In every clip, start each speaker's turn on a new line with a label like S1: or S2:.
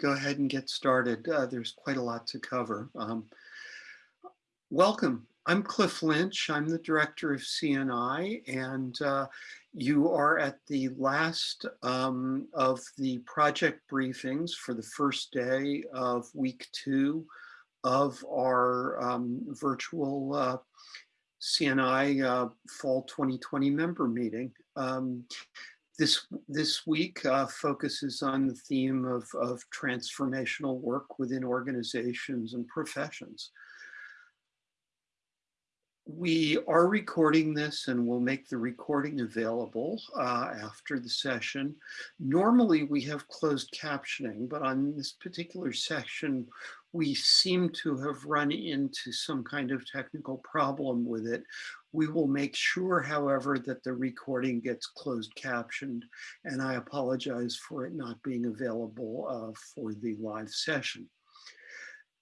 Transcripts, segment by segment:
S1: go ahead and get started? Uh, there's quite a lot to cover. Um, welcome. I'm Cliff Lynch. I'm the director of CNI, and uh, you are at the last um, of the project briefings for the first day of week two of our um, virtual uh, CNI uh, Fall 2020 member meeting. This, this week uh, focuses on the theme of, of transformational work within organizations and professions. We are recording this and we'll make the recording available uh, after the session. Normally we have closed captioning, but on this particular session, we seem to have run into some kind of technical problem with it. We will make sure, however, that the recording gets closed captioned, and I apologize for it not being available uh, for the live session.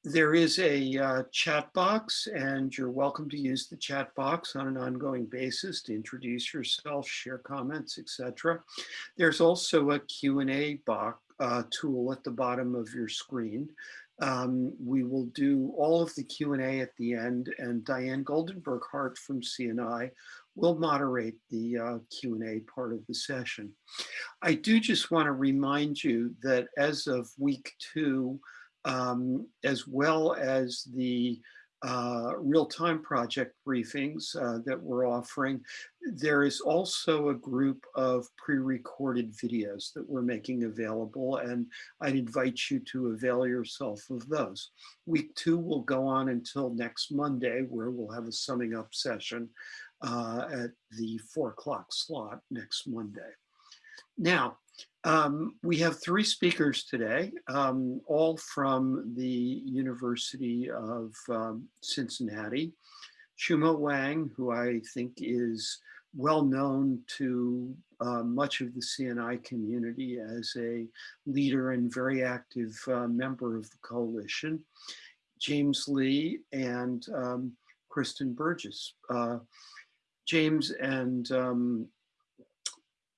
S1: There is a uh, chat box and you're welcome to use the chat box on an ongoing basis to introduce yourself, share comments, etc. There's also a Q&A box uh, tool at the bottom of your screen. Um, we will do all of the Q&A at the end and Diane Goldenberg Hart from CNI will moderate the uh, Q&A part of the session. I do just want to remind you that as of week two, um, as well as the uh, real-time project briefings uh, that we're offering. There is also a group of pre-recorded videos that we're making available and I'd invite you to avail yourself of those. Week two will go on until next Monday where we'll have a summing up session uh, at the four o'clock slot next Monday. Now, um, we have three speakers today, um, all from the University of um, Cincinnati. Xuemao Wang, who I think is well known to uh, much of the CNI community as a leader and very active uh, member of the coalition. James Lee and um, Kristen Burgess. Uh, James and um,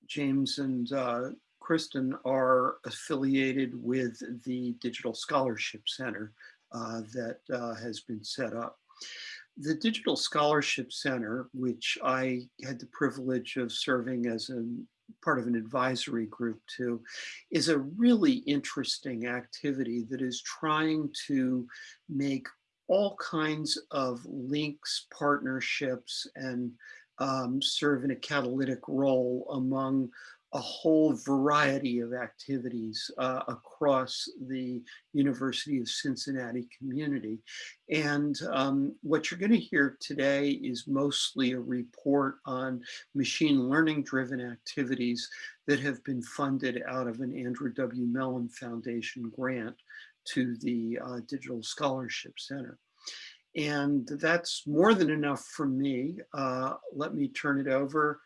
S1: James and uh, Kristen are affiliated with the Digital Scholarship Center uh, that uh, has been set up. The Digital Scholarship Center, which I had the privilege of serving as a part of an advisory group to, is a really interesting activity that is trying to make all kinds of links, partnerships, and um, serve in a catalytic role among a whole variety of activities uh, across the University of Cincinnati community. And um, what you're going to hear today is mostly a report on machine learning driven activities that have been funded out of an Andrew W. Mellon Foundation grant to the uh, Digital Scholarship Center. And that's more than enough for me. Uh, let me turn it over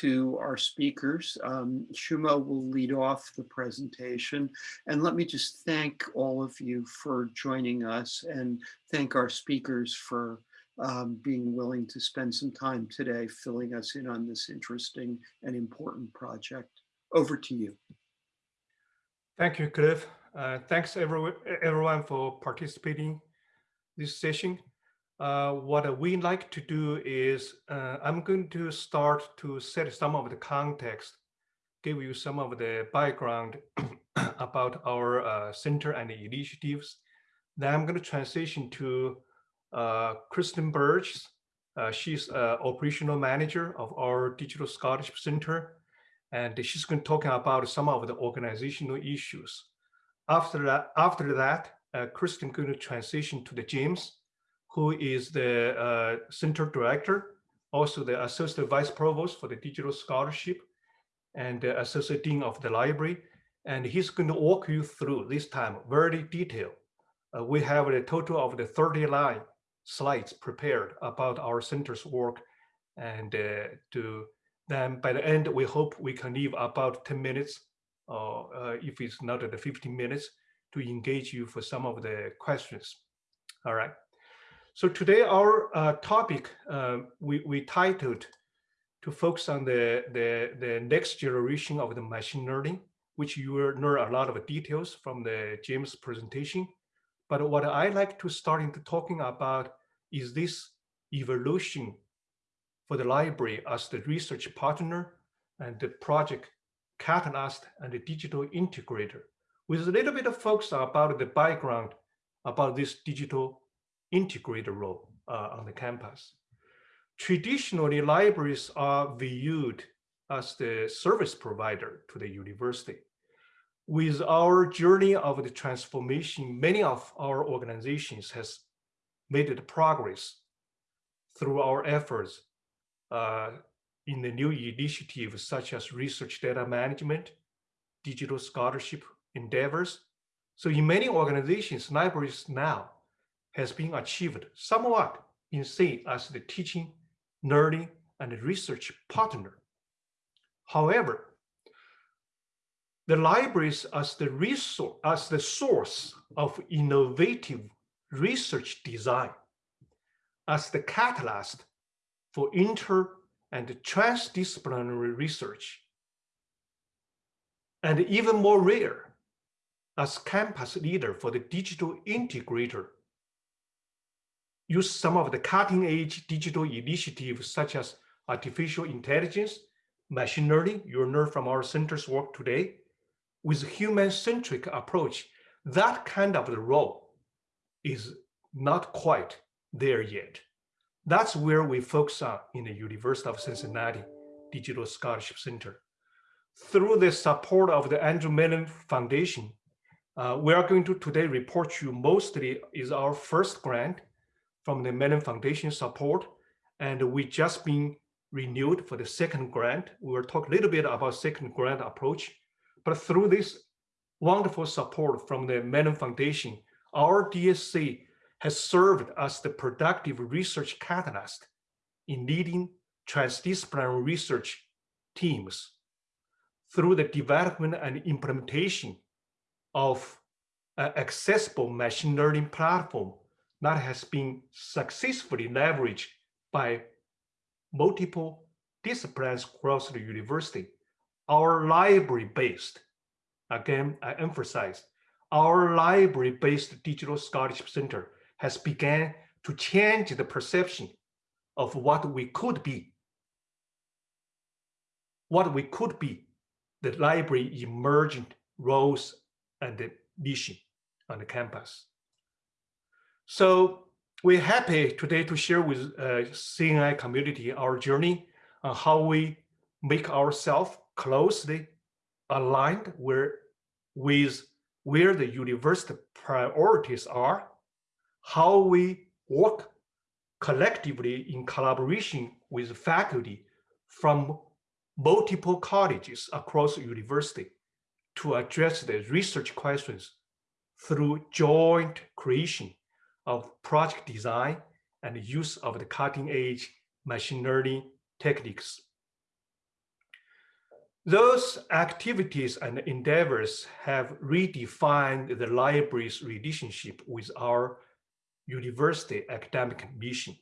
S1: to our speakers. Um, Xuemao will lead off the presentation. And let me just thank all of you for joining us and thank our speakers for um, being willing to spend some time today filling us in on this interesting and important project. Over to you.
S2: Thank you, Cliff. Uh, thanks everyone for participating this session. Uh, what we like to do is uh, I'm going to start to set some of the context, give you some of the background about our uh, center and initiatives. Then I'm going to transition to uh, Kristen Burgess. Uh, she's operational manager of our Digital Scholarship Center, and she's going to talk about some of the organizational issues. After that, after that, Kristen going to transition to the James who is the uh, center director, also the associate vice provost for the digital scholarship and the associate dean of the library. And he's going to walk you through this time very detailed. Uh, we have a total of the 39 slides prepared about our center's work. And uh, to then by the end, we hope we can leave about 10 minutes, or uh, if it's not the 15 minutes, to engage you for some of the questions. All right. So today our uh, topic uh, we, we titled to focus on the, the, the next generation of the machine learning which you will learn a lot of details from the James presentation. But what I like to start into talking about is this evolution for the library as the research partner and the project catalyst and the digital integrator with a little bit of focus about the background about this digital integrator role uh, on the campus. Traditionally, libraries are viewed as the service provider to the university. With our journey of the transformation, many of our organizations has made progress through our efforts uh, in the new initiatives such as research data management, digital scholarship endeavors. So in many organizations, libraries now has been achieved somewhat in say as the teaching, learning, and research partner. However, the libraries as the resource, as the source of innovative research design, as the catalyst for inter and transdisciplinary research, and even more rare, as campus leader for the digital integrator, use some of the cutting edge digital initiatives such as artificial intelligence, machine learning, you'll learn from our center's work today, with a human-centric approach, that kind of the role is not quite there yet. That's where we focus on in the University of Cincinnati Digital Scholarship Center. Through the support of the Andrew Mellon Foundation, uh, we are going to today report you mostly is our first grant from the Mellon Foundation support, and we just been renewed for the second grant. We will talk a little bit about second grant approach, but through this wonderful support from the Mellon Foundation, our DSC has served as the productive research catalyst in leading transdisciplinary research teams through the development and implementation of accessible machine learning platform that has been successfully leveraged by multiple disciplines across the university. Our library-based, again, I emphasize, our library-based digital scholarship center has began to change the perception of what we could be. What we could be, the library emergent roles and the mission on the campus. So we're happy today to share with uh, CNI community our journey on how we make ourselves closely aligned where, with where the university priorities are how we work collectively in collaboration with faculty from multiple colleges across the university to address the research questions through joint creation of project design and use of the cutting edge machine learning techniques. Those activities and endeavors have redefined the library's relationship with our university academic mission.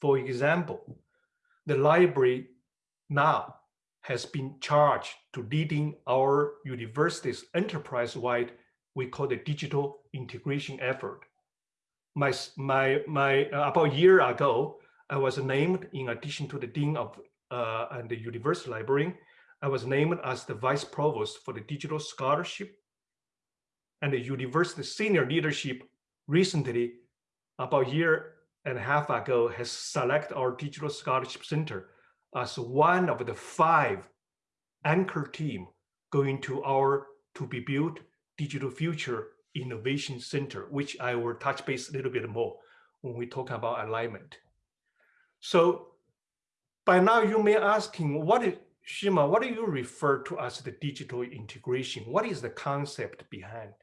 S2: For example, the library now has been charged to leading our university's enterprise-wide, we call the digital integration effort. My, my, my, uh, about a year ago, I was named in addition to the Dean of uh, and the University Library, I was named as the Vice Provost for the Digital Scholarship and the University Senior Leadership recently about a year and a half ago has selected our Digital Scholarship Center as one of the five anchor team going to our to be built digital future innovation center, which I will touch base a little bit more when we talk about alignment. So by now you may asking, what is Shima, what do you refer to as the digital integration? What is the concept behind?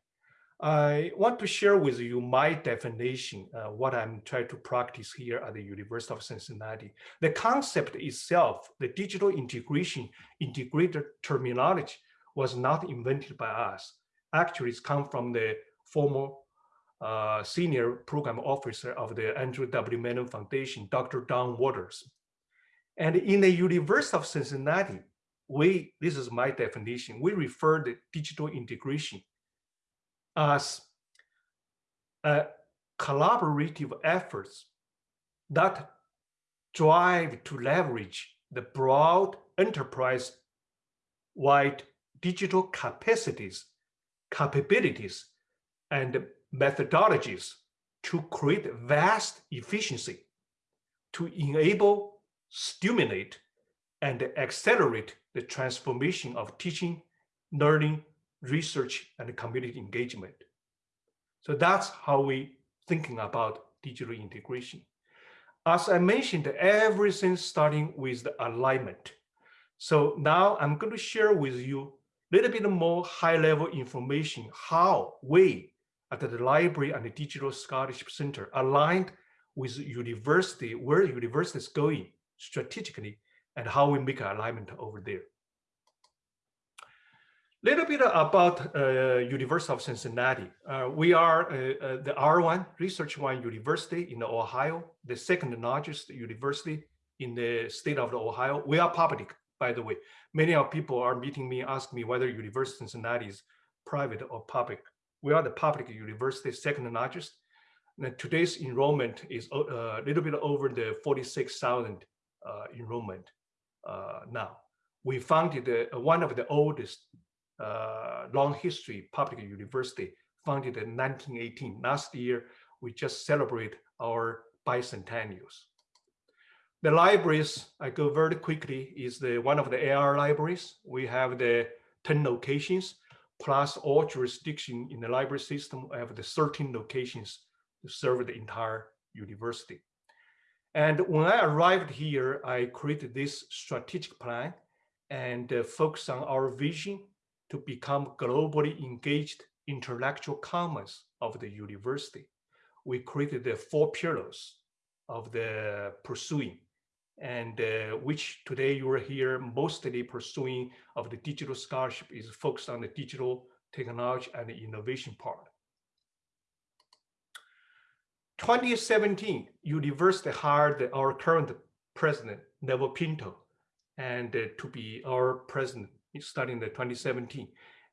S2: I want to share with you my definition, uh, what I'm trying to practice here at the University of Cincinnati. The concept itself, the digital integration, integrated terminology was not invented by us. Actually, come from the former uh, senior program officer of the Andrew W. Mellon Foundation, Dr. Don Waters. And in the University of Cincinnati, we, this is my definition, we refer to digital integration as a collaborative efforts that drive to leverage the broad enterprise-wide digital capacities, capabilities, and methodologies to create vast efficiency, to enable, stimulate, and accelerate the transformation of teaching, learning, research, and community engagement. So that's how we thinking about digital integration. As I mentioned, everything starting with the alignment. So now I'm going to share with you little bit more high level information, how we at the Library and the Digital Scholarship Center aligned with university, where university is going strategically and how we make alignment over there. Little bit about uh, University of Cincinnati. Uh, we are uh, uh the R1 Research One University in Ohio, the second largest university in the state of Ohio. We are public, by the way. Many of people are meeting me, ask me whether University of Cincinnati is private or public. We are the public university, second largest. And today's enrollment is uh, a little bit over the 46,000 uh, enrollment now. We founded one of the oldest uh, long history public university founded in 1918. Last year, we just celebrate our bicentennials. The libraries, I go very quickly, is the one of the ARL libraries. We have the 10 locations, plus all jurisdiction in the library system. I have the 13 locations to serve the entire university. And when I arrived here, I created this strategic plan and uh, focus on our vision to become globally engaged intellectual commons of the university. We created the four pillars of the pursuing and uh, which today you are here mostly pursuing of the digital scholarship is focused on the digital technology and the innovation part. 2017, university hired our current president, Neville Pinto, and uh, to be our president starting in 2017.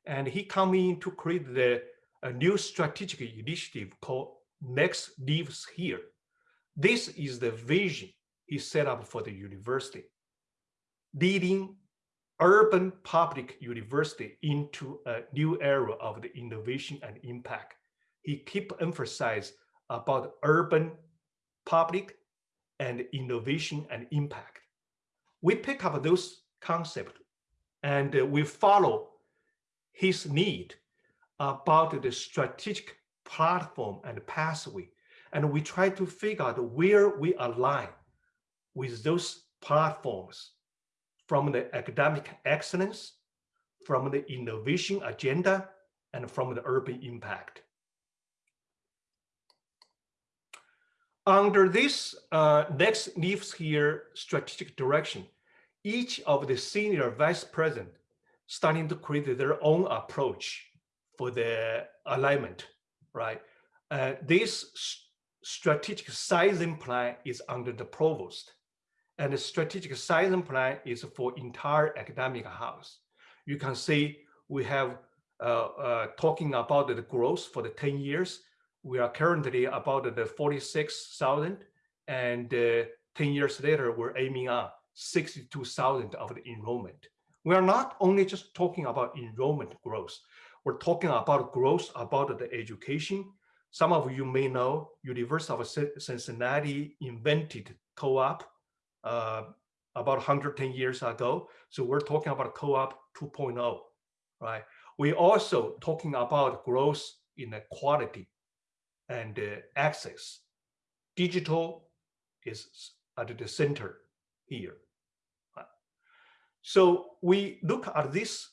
S2: And he come in to create the a new strategic initiative called Next Lives Here. This is the vision set up for the university, leading urban public university into a new era of the innovation and impact. He keep emphasize about urban public and innovation and impact. We pick up those concepts and we follow his need about the strategic platform and pathway. And we try to figure out where we align with those platforms from the academic excellence, from the innovation agenda, and from the urban impact. Under this uh, next Lives Here strategic direction, each of the senior vice president starting to create their own approach for the alignment, right? Uh, this strategic sizing plan is under the provost and the strategic sizing plan is for entire academic house. You can see we have uh, uh, talking about the growth for the 10 years. We are currently about the 46,000 and uh, 10 years later, we're aiming at 62,000 of the enrollment. We are not only just talking about enrollment growth. We're talking about growth about the education. Some of you may know University of Cincinnati invented co-op uh, about 110 years ago. So we're talking about co-op 2.0, right? We're also talking about growth in the quality and uh, access. Digital is at the center here. So we look at this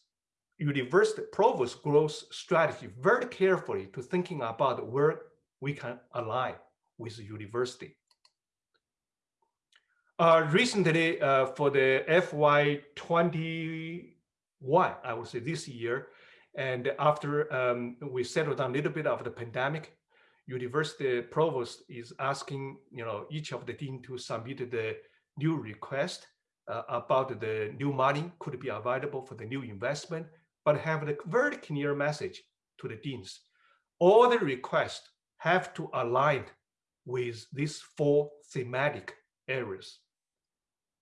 S2: university provost growth strategy very carefully to thinking about where we can align with the university. Uh, recently, uh, for the FY21, I would say this year, and after um, we settled down a little bit of the pandemic, university provost is asking, you know, each of the dean to submit the new request uh, about the new money could be available for the new investment, but have a very clear message to the deans. All the requests have to align with these four thematic areas.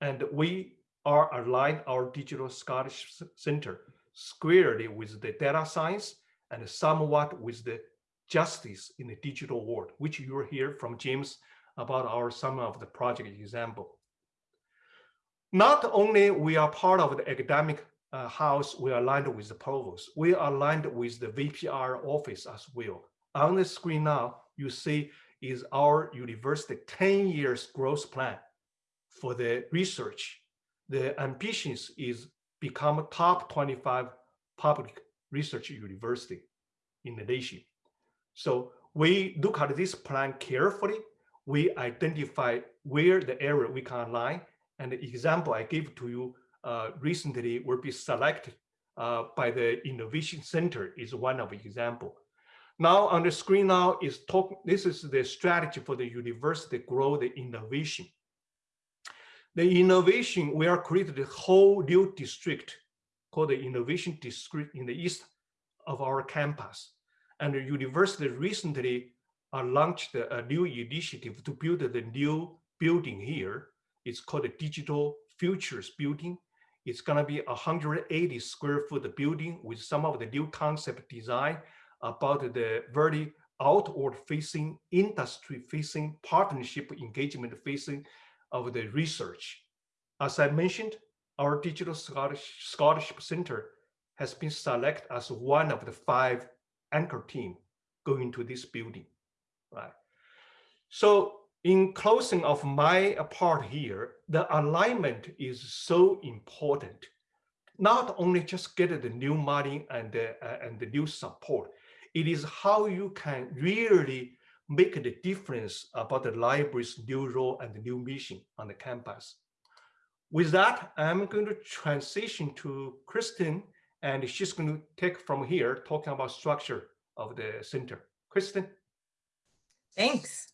S2: And we are aligned our digital scholarship center squarely with the data science and somewhat with the justice in the digital world, which you will hear from James about our some of the project example. Not only we are part of the academic uh, house, we are aligned with the provost. We are aligned with the VPR office as well. On the screen now, you see is our university 10 years growth plan for the research. The ambitions is become top 25 public research university in the nation. So we look at this plan carefully. We identify where the area we can align. And the example I gave to you uh, recently will be selected uh, by the Innovation Center is one of the example. Now on the screen now is talk. This is the strategy for the university grow the innovation. The innovation we are created a whole new district called the innovation district in the east of our campus. And the university recently uh, launched a new initiative to build the new building here. It's called the Digital Futures Building. It's gonna be a 180 square foot building with some of the new concept design about the very outward facing, industry facing, partnership engagement facing of the research. As I mentioned, our Digital Scholarship Center has been selected as one of the five anchor team going to this building, right? So in closing of my part here, the alignment is so important. Not only just get the new money and uh, and the new support, it is how you can really make the difference about the library's new role and the new mission on the campus. With that, I'm going to transition to Kristen, and she's going to take from here, talking about structure of the center. Kristen.
S3: Thanks.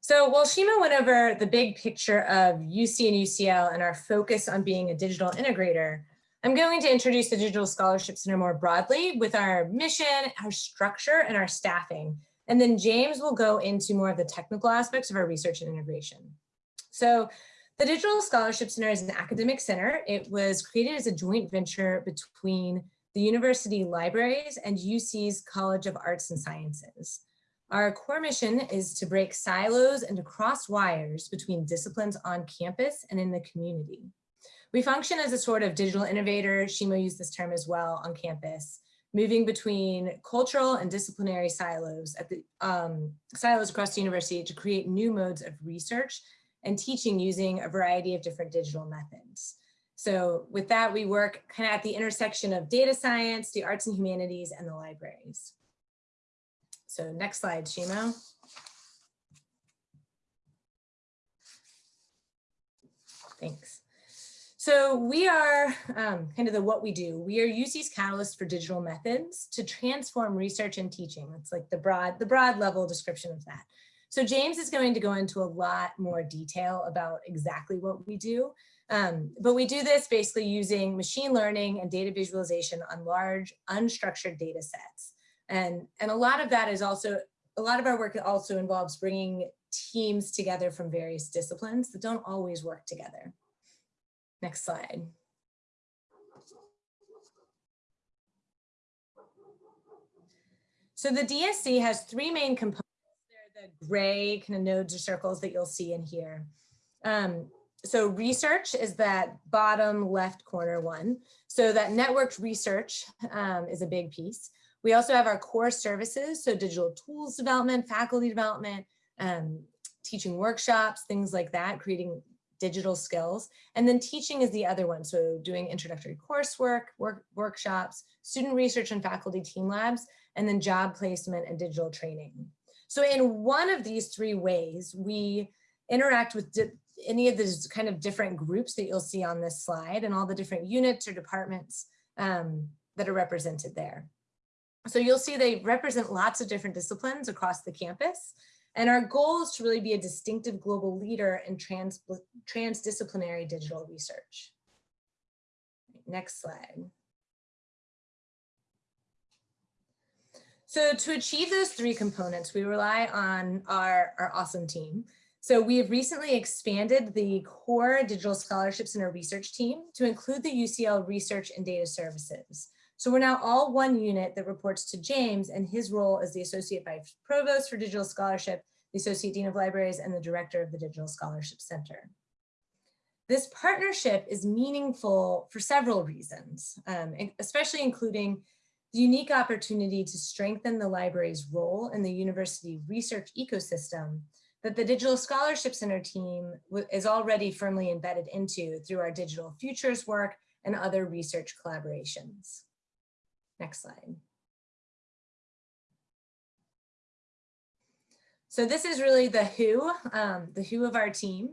S3: So while Shima went over the big picture of UC and UCL and our focus on being a digital integrator, I'm going to introduce the Digital Scholarship Center more broadly with our mission, our structure, and our staffing. And then James will go into more of the technical aspects of our research and integration. So the Digital Scholarship Center is an academic center. It was created as a joint venture between the university libraries and UC's College of Arts and Sciences. Our core mission is to break silos and to cross wires between disciplines on campus and in the community. We function as a sort of digital innovator, Shima used this term as well on campus, moving between cultural and disciplinary silos at the um, silos across the university to create new modes of research and teaching using a variety of different digital methods. So with that, we work kind of at the intersection of data science, the arts and humanities, and the libraries. So next slide, Shimo. Thanks. So we are um, kind of the what we do. We are UC's catalyst for digital methods to transform research and teaching. It's like the broad, the broad level description of that. So James is going to go into a lot more detail about exactly what we do. Um, but we do this basically using machine learning and data visualization on large unstructured data sets. And, and a lot of that is also, a lot of our work also involves bringing teams together from various disciplines that don't always work together. Next slide. So the DSC has three main components. They're the gray kind of nodes or circles that you'll see in here. Um, so research is that bottom left corner one. So that networked research um, is a big piece. We also have our core services, so digital tools development, faculty development, um, teaching workshops, things like that, creating digital skills. And then teaching is the other one. So doing introductory coursework, work, workshops, student research and faculty team labs, and then job placement and digital training. So in one of these three ways, we interact with any of these kind of different groups that you'll see on this slide and all the different units or departments um, that are represented there. So you'll see they represent lots of different disciplines across the campus. And our goal is to really be a distinctive global leader in trans, transdisciplinary digital research. Next slide. So to achieve those three components, we rely on our, our awesome team. So we have recently expanded the core digital scholarships in our research team to include the UCL research and data services. So we're now all one unit that reports to James and his role as the Associate Vice Provost for Digital Scholarship, the Associate Dean of Libraries, and the Director of the Digital Scholarship Center. This partnership is meaningful for several reasons, um, especially including the unique opportunity to strengthen the library's role in the university research ecosystem that the Digital Scholarship Center team is already firmly embedded into through our digital futures work and other research collaborations. Next slide. So this is really the who, um, the who of our team.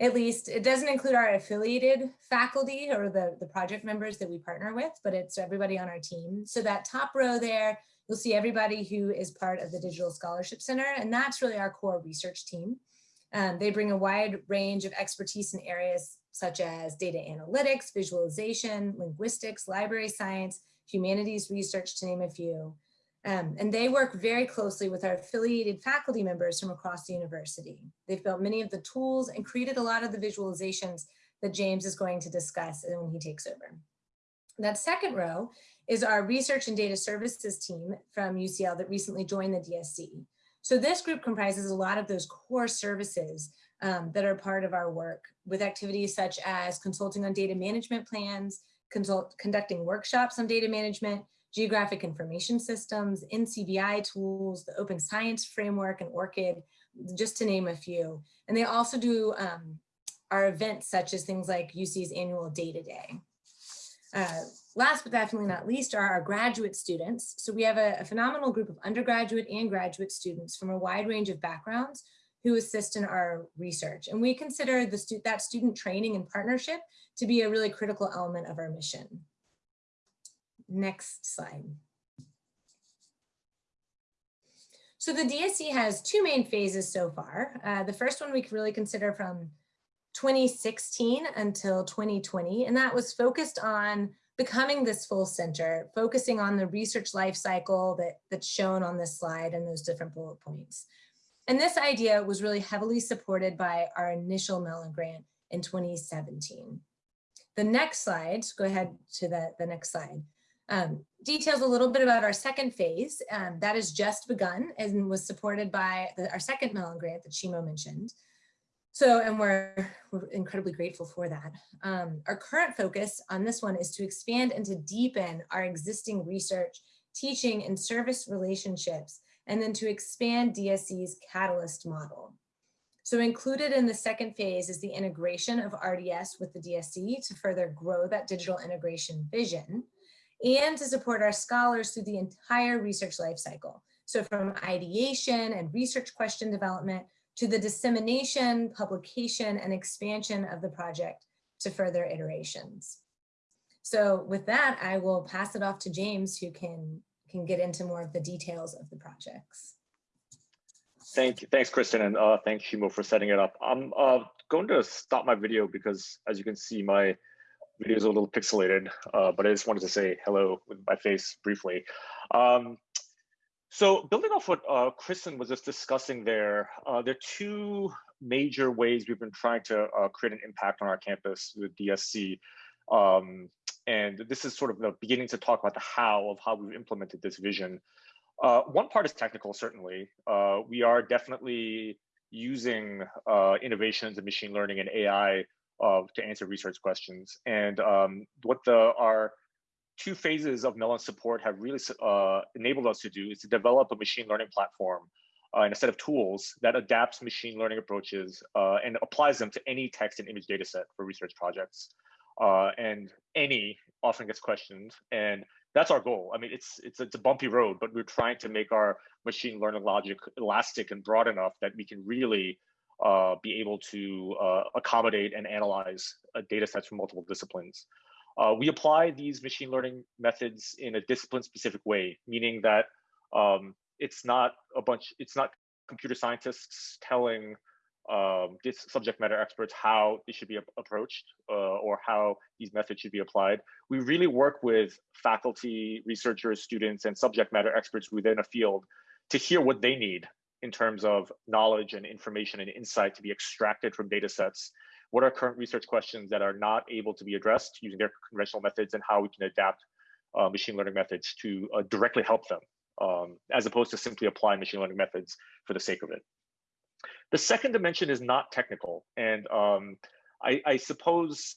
S3: At least it doesn't include our affiliated faculty or the, the project members that we partner with, but it's everybody on our team. So that top row there, you'll see everybody who is part of the Digital Scholarship Center, and that's really our core research team. Um, they bring a wide range of expertise in areas such as data analytics, visualization, linguistics, library science, humanities research, to name a few. Um, and they work very closely with our affiliated faculty members from across the university. They've built many of the tools and created a lot of the visualizations that James is going to discuss when he takes over. That second row is our research and data services team from UCL that recently joined the DSC. So this group comprises a lot of those core services um, that are part of our work with activities such as consulting on data management plans, consult, conducting workshops on data management, geographic information systems, NCBI tools, the open science framework and ORCID, just to name a few. And they also do um, our events such as things like UC's annual data day. Uh, last but definitely not least are our graduate students. So we have a, a phenomenal group of undergraduate and graduate students from a wide range of backgrounds who assist in our research. And we consider the stu that student training and partnership to be a really critical element of our mission. Next slide. So the DSC has two main phases so far. Uh, the first one we can really consider from 2016 until 2020, and that was focused on becoming this full center, focusing on the research life cycle that, that's shown on this slide and those different bullet points. And this idea was really heavily supported by our initial Mellon grant in 2017. The next slide, go ahead to the, the next slide, um, details a little bit about our second phase. Um, that has just begun and was supported by the, our second Mellon grant that Shimo mentioned. So, and we're, we're incredibly grateful for that. Um, our current focus on this one is to expand and to deepen our existing research, teaching and service relationships, and then to expand DSC's catalyst model. So included in the second phase is the integration of RDS with the DSC to further grow that digital integration vision and to support our scholars through the entire research lifecycle. So from ideation and research question development to the dissemination, publication, and expansion of the project to further iterations. So with that, I will pass it off to James who can, can get into more of the details of the projects.
S4: Thank you. Thanks, Kristen, and uh, thanks, Shimo, for setting it up. I'm uh, going to stop my video because, as you can see, my video is a little pixelated, uh, but I just wanted to say hello with my face briefly. Um, so building off what uh, Kristen was just discussing there, uh, there are two major ways we've been trying to uh, create an impact on our campus with DSC. Um, and this is sort of the beginning to talk about the how of how we've implemented this vision. Uh, one part is technical, certainly. Uh, we are definitely using uh, innovations in machine learning and AI uh, to answer research questions. And um, what the our two phases of Mellon support have really uh, enabled us to do is to develop a machine learning platform uh, and a set of tools that adapts machine learning approaches and applies them to any text and image data set for research projects. And any often gets questioned and that's our goal. I mean, it's it's it's a bumpy road, but we're trying to make our machine learning logic elastic and broad enough that we can really uh, be able to uh, accommodate and analyze uh, data sets from multiple disciplines. Uh, we apply these machine learning methods in a discipline specific way, meaning that um, it's not a bunch, it's not computer scientists telling um, this subject matter experts how they should be approached uh, or how these methods should be applied. We really work with faculty, researchers, students, and subject matter experts within a field to hear what they need in terms of knowledge and information and insight to be extracted from data sets. What are current research questions that are not able to be addressed using their conventional methods and how we can adapt uh, machine learning methods to uh, directly help them um, as opposed to simply applying machine learning methods for the sake of it. The second dimension is not technical. And um, I, I, suppose,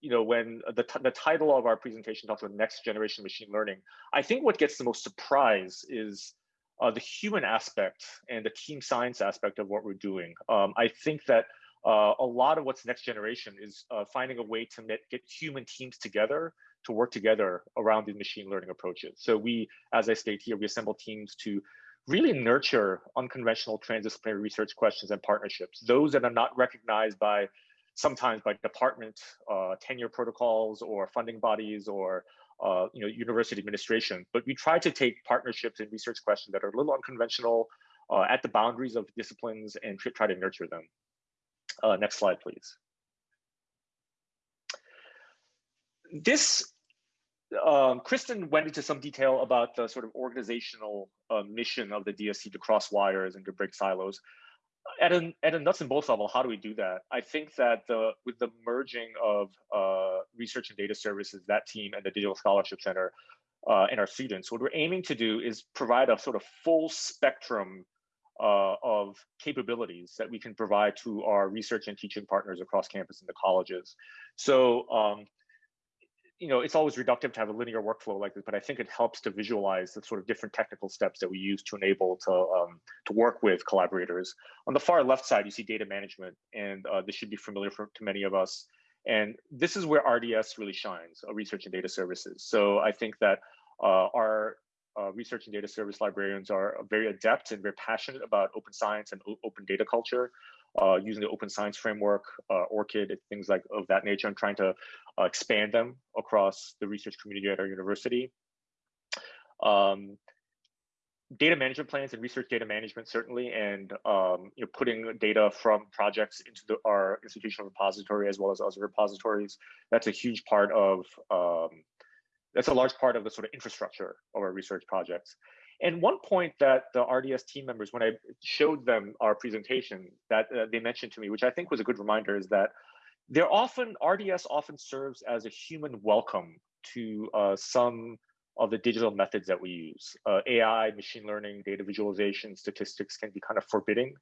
S4: you know, when the, the title of our presentation talks about next generation machine learning, I think what gets the most surprise is uh, the human aspect and the team science aspect of what we're doing. Um, I think that uh, a lot of what's next generation is uh, finding a way to get human teams together to work together around these machine learning approaches. So we, as I state here, we assemble teams to really nurture unconventional transdisciplinary research questions and partnerships, those that are not recognized by sometimes by department uh, tenure protocols or funding bodies or uh, you know, university administration. But we try to take partnerships and research questions that are a little unconventional uh, at the boundaries of disciplines and try to nurture them. Uh, next slide, please. This um, Kristen went into some detail about the sort of organizational uh, mission of the DSC to cross wires and to break silos. At a, at a nuts and bolts level, how do we do that? I think that the with the merging of uh, research and data services, that team and the Digital Scholarship Center uh, and our students, what we're aiming to do is provide a sort of full spectrum uh, of capabilities that we can provide to our research and teaching partners across campus and the colleges. So um, you know, it's always reductive to have a linear workflow like this, but I think it helps to visualize the sort of different technical steps that we use to enable to um, to work with collaborators. On the far left side, you see data management, and uh, this should be familiar for, to many of us. And this is where RDS really shines, uh, research and data services. So I think that uh, our uh, research and data service librarians are very adept and very passionate about open science and open data culture using the open science framework, uh, ORCID, things like of that nature. I'm trying to uh, expand them across the research community at our university. Um, data management plans and research data management certainly, and um, you know, putting data from projects into the, our institutional repository as well as other repositories. That's a huge part of um, that's a large part of the sort of infrastructure of our research projects. And one point that the RDS team members, when I showed them our presentation, that uh, they mentioned to me, which I think was a good reminder, is that they're often RDS often serves as a human welcome to uh, some of the digital methods that we use. Uh, AI, machine learning, data visualization, statistics can be kind of forbidding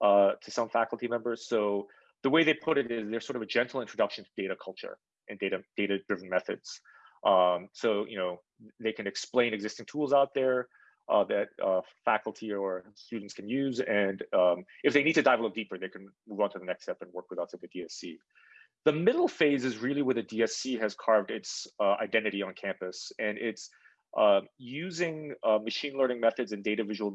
S4: uh, to some faculty members. So the way they put it is they're sort of a gentle introduction to data culture and data data driven methods. Um, so you know they can explain existing tools out there uh, that uh, faculty or students can use. And um, if they need to dive a little deeper, they can move on to the next step and work with us at the DSC. The middle phase is really where the DSC has carved its uh, identity on campus, and it's uh, using uh, machine learning methods and data visual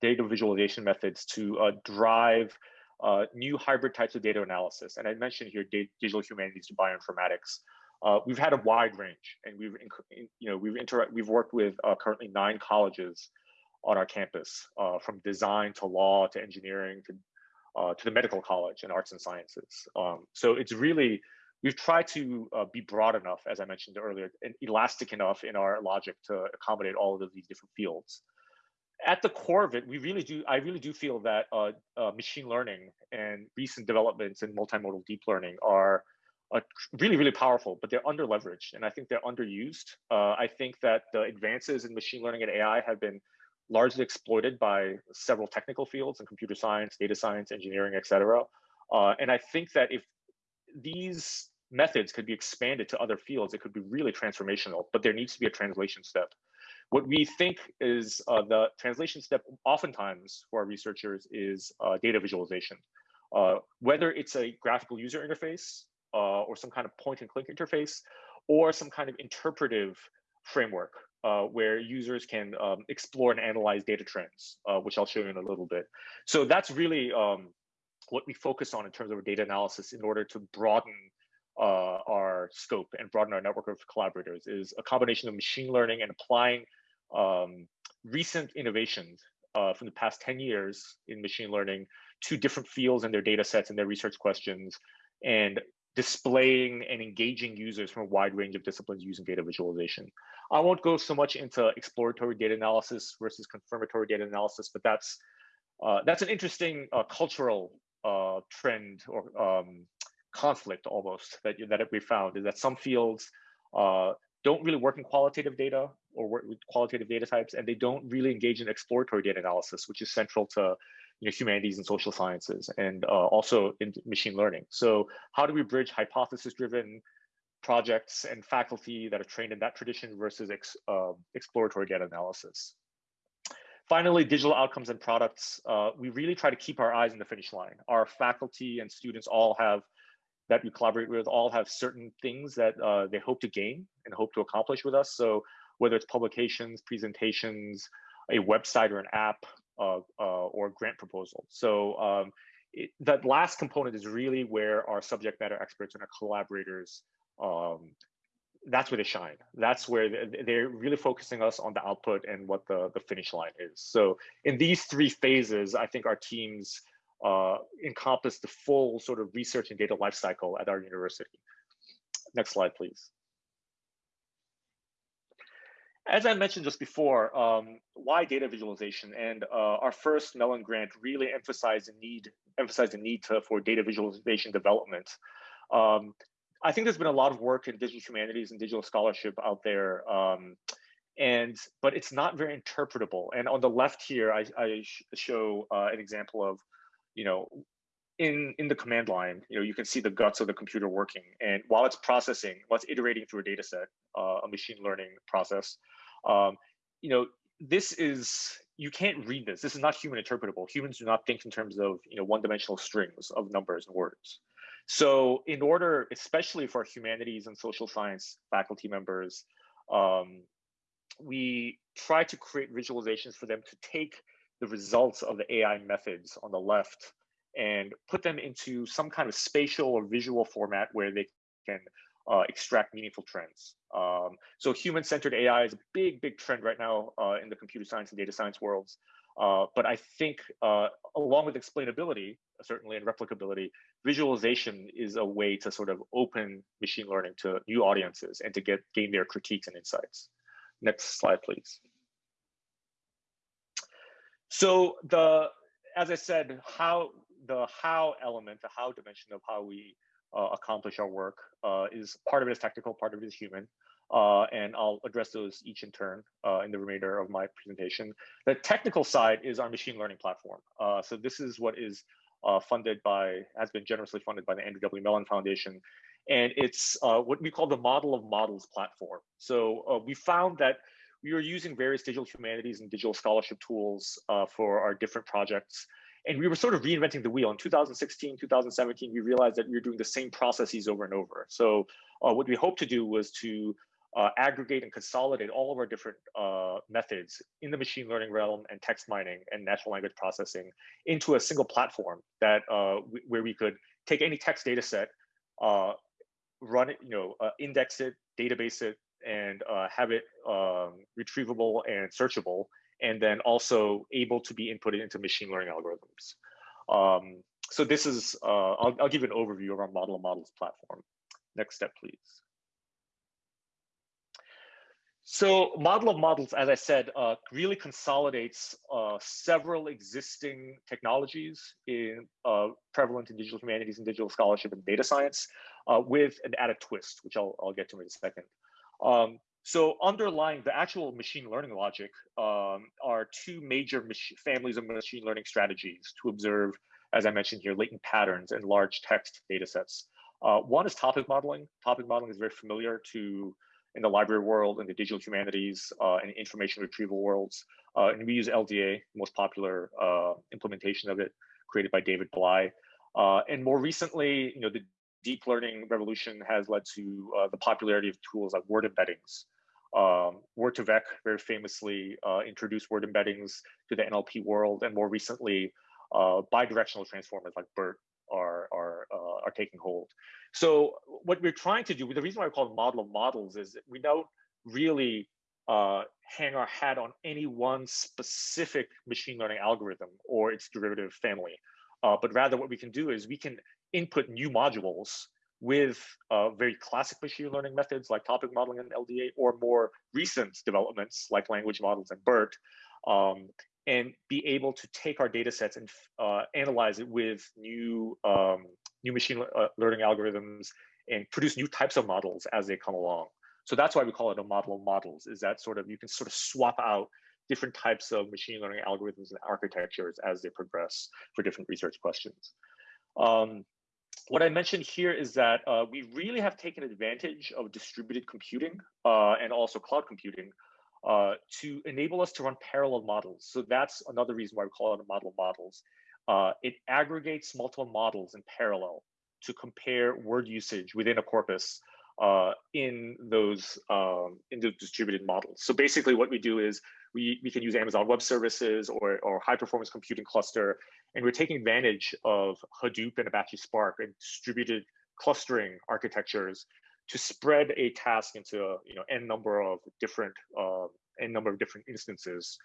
S4: data visualization methods to uh, drive new hybrid types of data analysis. And I mentioned here digital humanities to bioinformatics. Uh, we've had a wide range, and we've you know we've inter we've worked with uh, currently nine colleges on our campus, uh, from design to law to engineering to uh, to the medical college and arts and sciences. Um, so it's really we've tried to uh, be broad enough, as I mentioned earlier, and elastic enough in our logic to accommodate all of these different fields. At the core of it, we really do. I really do feel that uh, machine learning and recent developments in multimodal deep learning are uh, really, really powerful, but they're under leveraged and I think they're underused. Uh, I think that the advances in machine learning and AI have been largely exploited by several technical fields in computer science, data science, engineering, et cetera. Uh, and I think that if these methods could be expanded to other fields, it could be really transformational, but there needs to be a translation step. What we think is uh, the translation step oftentimes for our researchers is uh, data visualization. Uh, whether it's a graphical user interface uh, or some kind of point and click interface or some kind of interpretive framework uh, where users can um, explore and analyze data trends, uh, which I'll show you in a little bit. So that's really um, what we focus on in terms of our data analysis in order to broaden uh, our scope and broaden our network of collaborators is a combination of machine learning and applying um, recent innovations uh, from the past 10 years in machine learning to different fields and their data sets and their research questions and displaying and engaging users from a wide range of disciplines using data visualization. I won't go so much into exploratory data analysis versus confirmatory data analysis, but that's uh, that's an interesting uh, cultural uh, trend or um, conflict almost that that we found is that some fields uh, don't really work in qualitative data or work with qualitative data types, and they don't really engage in exploratory data analysis, which is central to you know, humanities and social sciences, and uh, also in machine learning. So how do we bridge hypothesis-driven projects and faculty that are trained in that tradition versus ex, uh, exploratory data analysis? Finally, digital outcomes and products. Uh, we really try to keep our eyes in the finish line. Our faculty and students all have that we collaborate with all have certain things that uh, they hope to gain and hope to accomplish with us. So whether it's publications, presentations, a website or an app, uh, uh, or grant proposal. So um, it, that last component is really where our subject matter experts and our collaborators, um, that's where they shine. That's where they're really focusing us on the output and what the, the finish line is. So in these three phases, I think our teams uh, encompass the full sort of research and data lifecycle at our university. Next slide, please. As I mentioned just before, um, why data visualization? And uh, our first Mellon grant really emphasized the need, emphasized the need to, for data visualization development. Um, I think there's been a lot of work in digital humanities and digital scholarship out there, um, and but it's not very interpretable. And on the left here, I, I show uh, an example of, you know, in in the command line, you know, you can see the guts of the computer working. And while it's processing, while it's iterating through a data set, uh, a machine learning process, um, you know, this is you can't read this. This is not human interpretable. Humans do not think in terms of you know one-dimensional strings of numbers and words. So in order, especially for humanities and social science faculty members, um, we try to create visualizations for them to take the results of the AI methods on the left and put them into some kind of spatial or visual format where they can uh, extract meaningful trends. Um, so human-centered AI is a big, big trend right now uh, in the computer science and data science worlds. Uh, but I think uh, along with explainability, certainly and replicability, visualization is a way to sort of open machine learning to new audiences and to get gain their critiques and insights. Next slide, please. So the, as I said, how the how element, the how dimension of how we uh, accomplish our work uh, is part of it is technical, part of it is human. Uh, and I'll address those each in turn uh, in the remainder of my presentation. The technical side is our machine learning platform. Uh, so this is what is uh, funded by, has been generously funded by the Andrew W. Mellon Foundation. And it's what we call the model of models platform. So we found that we were using various digital humanities and digital scholarship tools for our different projects and we were sort of reinventing the wheel. In 2016, 2017, we realized that we were doing the same processes over and over. So uh, what we hoped to do was to uh, aggregate and consolidate all of our different uh, methods in the machine learning realm and text mining and natural language processing into a single platform that uh, where we could take any text data set, uh, run it, you know, uh, index it, database it, and have it um, retrievable and searchable and then also able to be inputted into machine learning algorithms. Um, so this is, uh, I'll, I'll give an overview of our model of models platform. Next step, please. So model of models, as I said, uh, really consolidates uh, several existing technologies in uh, prevalent in digital humanities and digital scholarship and data science uh, with an added twist, which I'll, I'll get to in a second. Um, so underlying the actual machine learning logic um, are two major families of machine learning strategies to observe, as I mentioned here, latent patterns in large text data sets. Uh, one is topic modeling. Topic modeling is very familiar to in the library world, in the digital humanities, uh, and information retrieval worlds. Uh, and we use LDA, most popular uh, implementation of it, created by David Blei. Uh, and more recently, you know, the deep learning revolution has led to uh, the popularity of tools like word embeddings, um, Word2Vec very famously uh, introduced word embeddings to the NLP world, and more recently, uh, bidirectional transformers like BERT are are uh, are taking hold. So what we're trying to do, the reason why I call it model of models is we don't really uh, hang our hat on any one specific machine learning algorithm or its derivative family. Uh, but rather what we can do is we can input new modules with uh, very classic machine learning methods like topic modeling and LDA or more recent developments like language models and BERT um, and be able to take our data sets and uh, analyze it with new um, new machine uh, learning algorithms and produce new types of models as they come along. So that's why we call it a model of models, is that sort of you can sort of swap out different types of machine learning algorithms and architectures as they progress for different research questions. Um, what I mentioned here is that uh, we really have taken advantage of distributed computing uh, and also cloud computing uh, to enable us to run parallel models. So that's another reason why we call it a model of models. Uh, it aggregates multiple models in parallel to compare word usage within a corpus uh, in those um, in the distributed models. So basically what we do is we, we can use Amazon Web Services or, or high performance computing cluster, and we're taking advantage of Hadoop and Apache Spark and distributed clustering architectures to spread a task into you know n number of different uh, n number of different instances.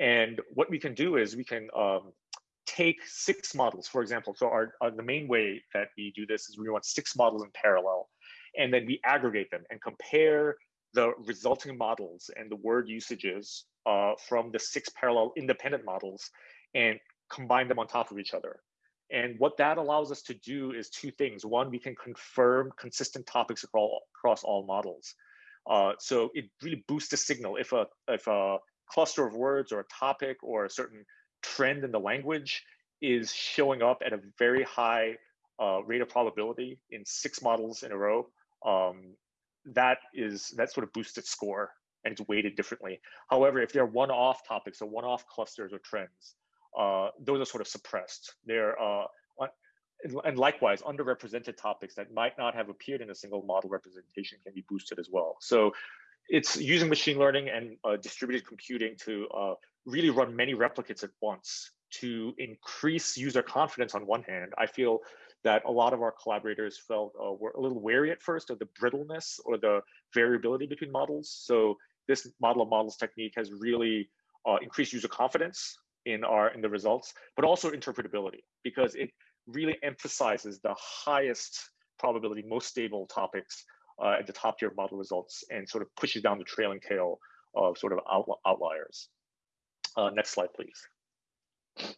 S4: And what we can do is we can um, take six models, for example. So our, our, the main way that we do this is we want six models in parallel, and then we aggregate them and compare the resulting models and the word usages uh, from the six parallel independent models and combine them on top of each other. And what that allows us to do is two things. One, we can confirm consistent topics across all models. Uh, so it really boosts the signal. If a, if a cluster of words or a topic or a certain trend in the language is showing up at a very high uh, rate of probability in six models in a row, um, that is that sort of boosts its score and it's weighted differently. However, if they're one-off topics or one-off clusters or trends, uh, those are sort of suppressed. They're uh, and likewise, underrepresented topics that might not have appeared in a single model representation can be boosted as well. So it's using machine learning and uh, distributed computing to uh, really run many replicates at once to increase user confidence on one hand. I feel that a lot of our collaborators felt uh, were a little wary at first of the brittleness or the variability between models. So this model of models technique has really uh, increased user confidence in our in the results, but also interpretability because it really emphasizes the highest probability, most stable topics uh, at the top tier of model results and sort of pushes down the trailing tail of sort of out, outliers. Uh, next slide, please.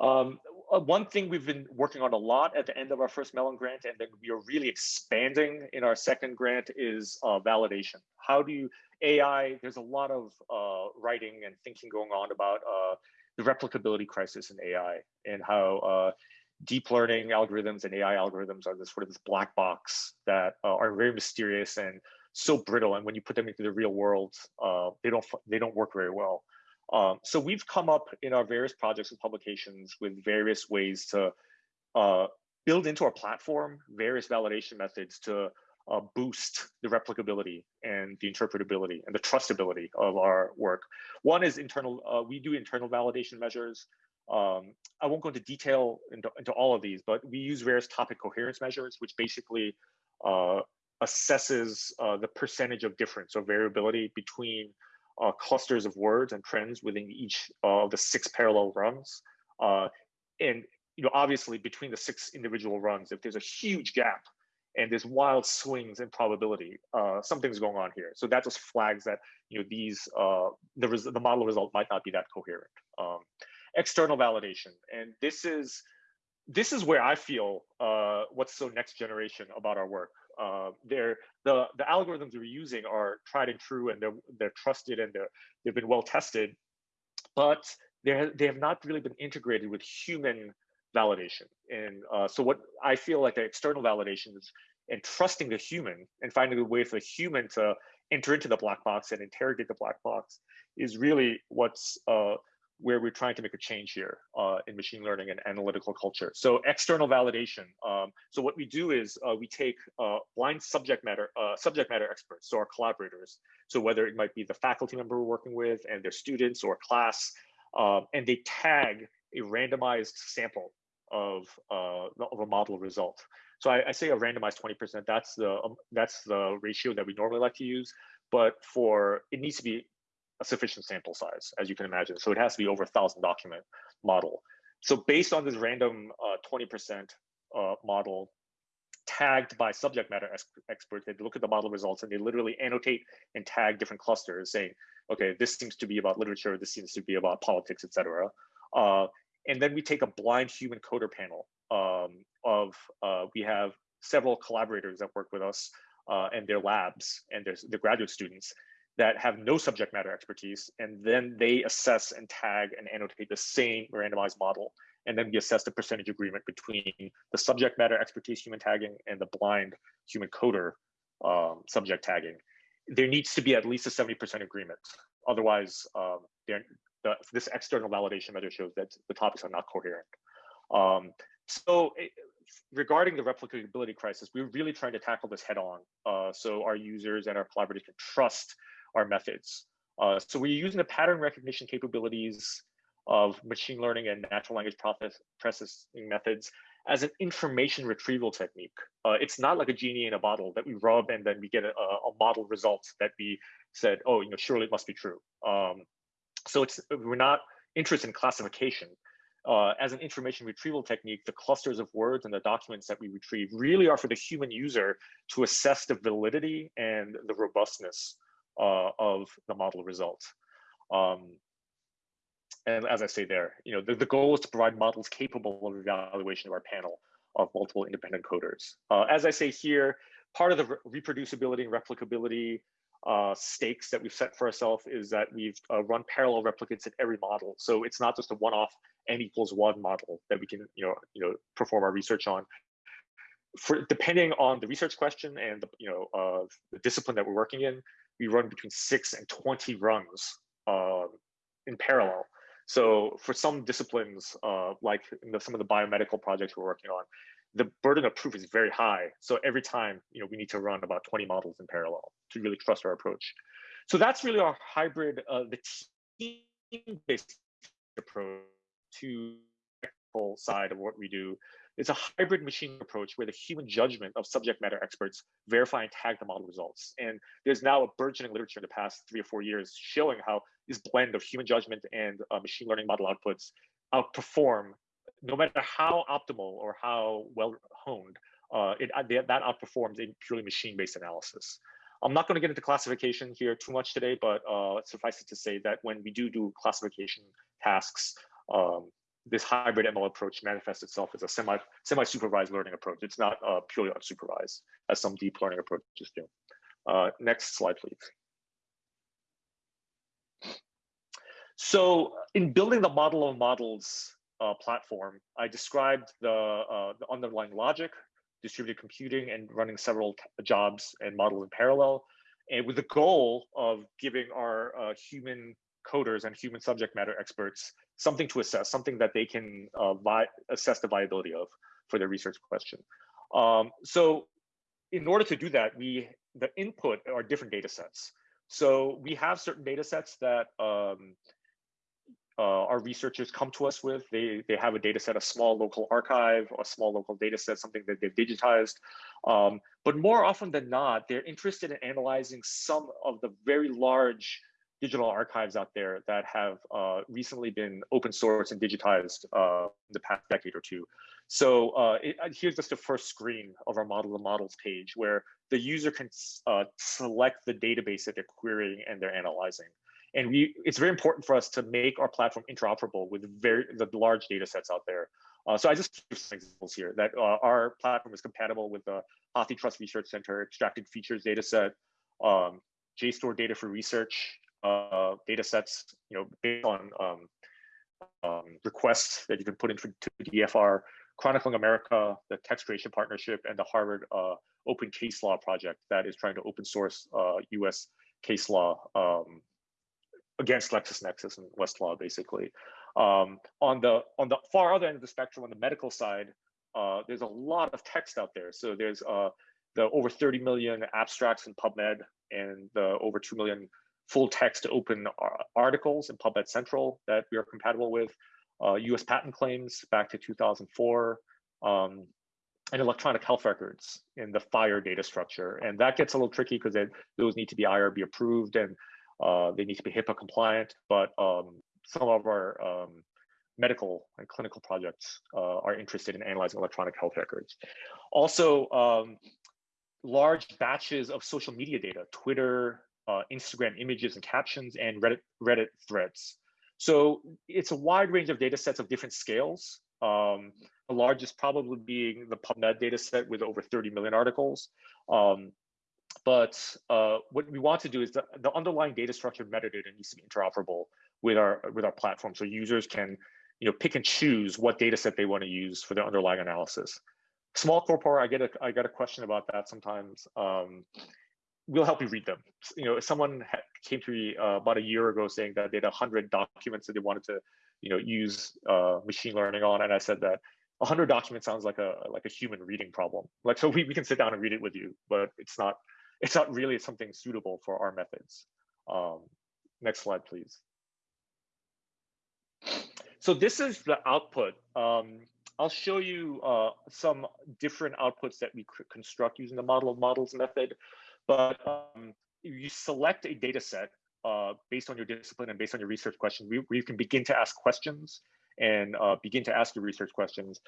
S4: Um, uh, one thing we've been working on a lot at the end of our first Mellon grant, and then we are really expanding in our second grant, is uh, validation. How do you AI? There's a lot of uh, writing and thinking going on about uh, the replicability crisis in AI and how uh, deep learning algorithms and AI algorithms are this sort of this black box that uh, are very mysterious and so brittle. And when you put them into the real world, they don't they don't work very well. Um, so we've come up in our various projects and publications with various ways to uh, build into our platform various validation methods to uh, boost the replicability and the interpretability and the trustability of our work. One is internal, uh, we do internal validation measures. Um, I won't go into detail into, into, all of these, but we use various topic coherence measures, which basically uh, assesses uh, the percentage of difference or variability between uh, clusters of words and trends within each of the six parallel runs. Uh, and you know, obviously between the six individual runs, if there's a huge gap and there's wild swings in probability, uh, something's going on here. So that just flags that you know these uh, the the model result might not be that coherent. Um, external validation, and this is this is where I feel uh, what's so next generation about our work uh, they're the the algorithms we're using are tried and true and they're they're trusted and they're they've been well tested, but they they have not really been integrated with human validation. And uh, so what I feel like the external validation is and trusting the human and finding a way for the human to enter into the black box and interrogate the black box is really what's uh, where we're trying to make a change here uh, in machine learning and analytical culture. So external validation. Um, so what we do is uh, we take uh, blind subject matter uh, subject matter experts, so our collaborators. So whether it might be the faculty member we're working with and their students or class, um, and they tag a randomized sample of uh, of a model result. So I, I say a randomized 20%. That's the um, that's the ratio that we normally like to use. But for it needs to be a sufficient sample size, as you can imagine. So it has to be over a thousand document model. So based on this random 20% uh, uh, model, tagged by subject matter ex experts. They look at the model results and they literally annotate and tag different clusters saying, okay, this seems to be about literature, this seems to be about politics, etc. Uh, and then we take a blind human coder panel um, of, uh, we have several collaborators that work with us uh, and their labs and their, their graduate students that have no subject matter expertise. And then they assess and tag and annotate the same randomized model and then we assess the percentage agreement between the subject matter expertise human tagging and the blind human coder um, subject tagging. There needs to be at least a 70% agreement. Otherwise, um, the, this external validation measure shows that the topics are not coherent. Um, so it, eh, regarding the replicability crisis, we're really trying to tackle this head on. Uh, so our users and our collaborators can trust our methods. Uh, so we're using the pattern recognition capabilities of machine learning and natural language processing methods as an information retrieval technique. Uh, it's not like a genie in a bottle that we rub and then we get a, a model result that we said, oh, you know, surely it must be true. Um, so it's we're not interested in classification. Uh, as an information retrieval technique, the clusters of words and the documents that we retrieve really are for the human user to assess the validity and the robustness uh, of the model results. Um, and as I say there, you know, the, the goal is to provide models capable of evaluation of our panel of multiple independent coders. Uh, as I say here, part of the re reproducibility and replicability uh, stakes that we've set for ourselves is that we've uh, run parallel replicates in every model. So it's not just a one-off n equals one model that we can, you know, you know, perform our research on. For depending on the research question and the, you know, uh, the discipline that we're working in, we run between six and 20 runs uh, in parallel. So for some disciplines, uh, like the, some of the biomedical projects we're working on, the burden of proof is very high. So every time, you know, we need to run about 20 models in parallel to really trust our approach. So that's really our hybrid, uh, the team-based approach to the side of what we do it's a hybrid machine approach where the human judgment of subject matter experts verify and tag the model results. And there's now a burgeoning literature in the past three or four years showing how this blend of human judgment and uh, machine learning model outputs outperform, no matter how optimal or how well honed, uh, it, uh, that outperforms in purely machine-based analysis. I'm not going to get into classification here too much today, but uh, suffice it to say that when we do do classification tasks, um, this hybrid ML approach manifests itself as a semi semi supervised learning approach. It's not uh, purely unsupervised as some deep learning approaches do. Uh, next slide, please. So in building the model of models uh, platform, I described the, uh, the underlying logic, distributed computing, and running several jobs and models in parallel, and with the goal of giving our uh, human coders and human subject matter experts something to assess, something that they can uh, assess the viability of for their research question. Um, so in order to do that, we the input are different data sets. So we have certain data sets that um, uh, our researchers come to us with. They, they have a data set, a small local archive, a small local data set, something that they've digitized. Um, but more often than not, they're interested in analyzing some of the very large digital archives out there that have uh, recently been open source and digitized uh, in the past decade or two. So uh, it, uh, here's just the first screen of our model of models page where the user can uh, select the database that they're querying and they're analyzing. And we, it's very important for us to make our platform interoperable with very the large data sets out there. Uh, so I just give some examples here that our platform is compatible with the HathiTrust Research Center extracted features dataset, um, JSTOR data for research, uh, data sets, you know, based on um, um, requests that you can put into DFR, Chronicling America, the Text Creation Partnership, and the Harvard uh, Open Case Law Project that is trying to open source uh, US case law um, against LexisNexis and Westlaw, basically. Um, on the on the far other end of the spectrum, on the medical side, uh, there's a lot of text out there. So there's uh, the over 30 million abstracts in PubMed and the over 2 million full text open articles in PubMed Central that we are compatible with. uh, US patent claims back to 2004, um, and electronic health records in the FHIR data structure. And that gets a little tricky because those need to be IRB approved and uh, they need to be HIPAA compliant, but um, some of our um, medical and clinical projects uh, are interested in analyzing electronic health records. Also, um, large batches of social media data, Twitter, uh, Instagram images and captions, and Reddit, Reddit threads. So it's a wide range of data sets of different scales. Um, the largest probably being the PubMed data set with over 30 million articles. Um, but uh, what we want to do is the, the underlying data structure metadata needs to be interoperable with our with our platform, so users can you know pick and choose what data set they want to use for their underlying analysis. Small corpora, I get a I get a question about that sometimes. Um, we'll help you read them. You know, someone came to me uh, about a year ago saying that they had 100 documents that they wanted to, you know, use uh, machine learning on, and I said that 100 documents sounds like a like a human reading problem. Like, so we, we can sit down and read it with you, but it's not it's not really something suitable for our methods. Um, next slide, please. So this is the output. Um, I'll show you uh, some different outputs that we construct using the model of models method. But um, you select a data set uh, based on your discipline and based on your research questions, where you can begin to ask questions and uh, begin to ask your research questions.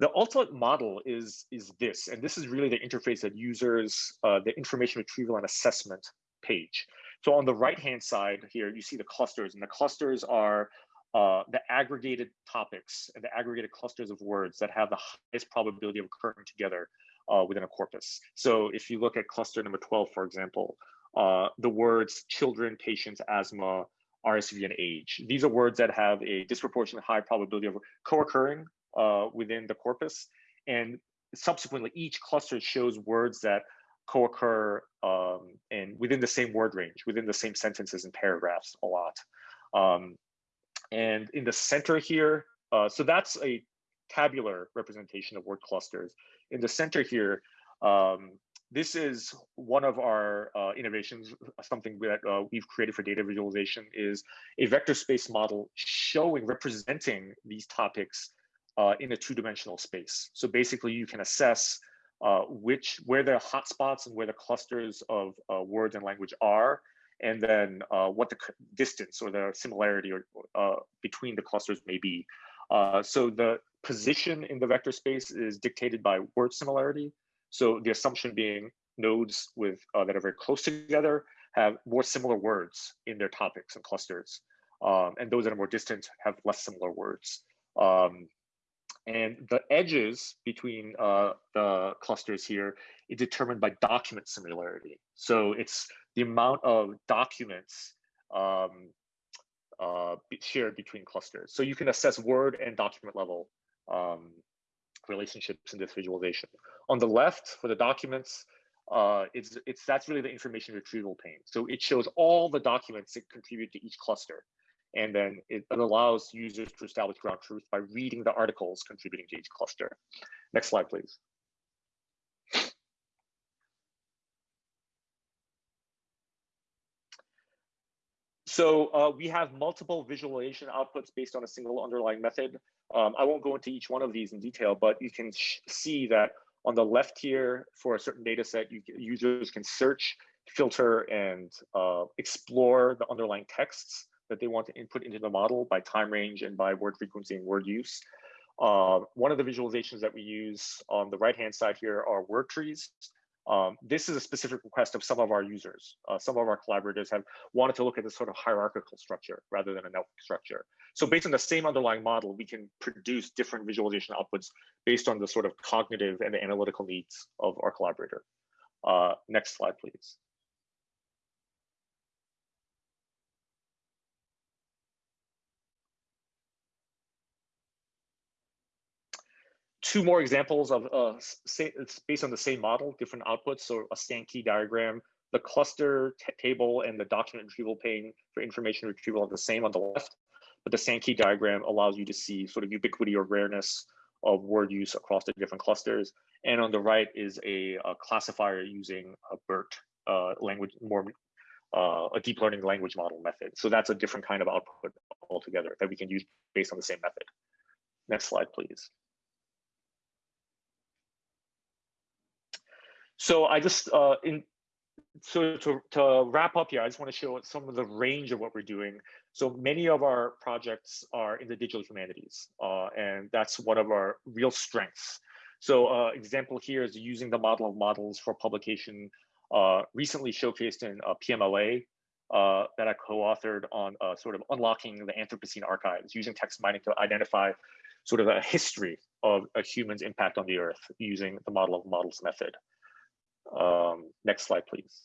S4: The ultimate model is, is this, and this is really the interface that users, uh, the information retrieval and assessment page. So on the right-hand side here, you see the clusters, and the clusters are uh, the aggregated topics and the aggregated clusters of words that have the highest probability of occurring together uh, within a corpus. So if you look at cluster number 12, for example, uh, the words children, patients, asthma, RSV, and age. These are words that have a disproportionately high probability of co-occurring uh, within the corpus. And subsequently, each cluster shows words that co-occur um, and within the same word range, within the same sentences and paragraphs a lot. Um, and in the center here, uh, so that's a tabular representation of word clusters. In the center here, um, this is one of our uh, innovations, something that uh, we've created for data visualization is a vector space model showing, representing these topics uh, in a two-dimensional space. So basically you can assess uh, which, where the hotspots and where the clusters of uh, words and language are, and then uh, what the distance or the similarity or, between the clusters may be. So the position in the vector space is dictated by word similarity, so the assumption being nodes with uh, that are very close together have more similar words in their topics and clusters. Um, and those that are more distant have less similar words. Um, and the edges between uh, the clusters here is determined by document similarity. So it's the amount of documents um, uh, shared between clusters. So you can assess word and document level um, relationships in this visualization. On the left for the documents, uh, it's, it's that's really the information retrieval pane. So it shows all the documents that contribute to each cluster. And then it, it allows users to establish ground truth by reading the articles contributing to each cluster. Next slide, please. So uh, we have multiple visualization outputs based on a single underlying method. Um, I won't go into each one of these in detail, but you can see that on the left here for a certain data set, you, users can search, filter, and uh, explore the underlying texts that they want to input into the model by time range and by word frequency and word use. Uh, one of the visualizations that we use on the right-hand side here are word trees. Um, this is a specific request of some of our users. Uh, some of our collaborators have wanted to look at this sort of hierarchical structure rather than a network structure. So based on the same underlying model, we can produce different visualization outputs based on the sort of cognitive and analytical needs of our collaborator. Uh, next slide, please. Two more examples of uh, it's based on the same model, different outputs. So a Sankey diagram, the cluster table and the document retrieval pane for information retrieval are the same on the left, but the Sankey diagram allows you to see sort of ubiquity or rareness of word use across the different clusters. And on the right is a, a classifier using a BERT uh, language, more uh, a deep learning language model method. So that's a different kind of output altogether that we can use based on the same method. Next slide, please. So I just, uh, in, so to, to wrap up here, I just want to show some of the range of what we're doing. So many of our projects are in the digital humanities, uh, and that's one of our real strengths. So uh, example here is using the model of models for publication uh, recently showcased in PMLA uh, that I co-authored on uh, sort of unlocking the Anthropocene archives using text mining to identify sort of a history of a human's impact on the earth using the model of models method. Um, next slide, please.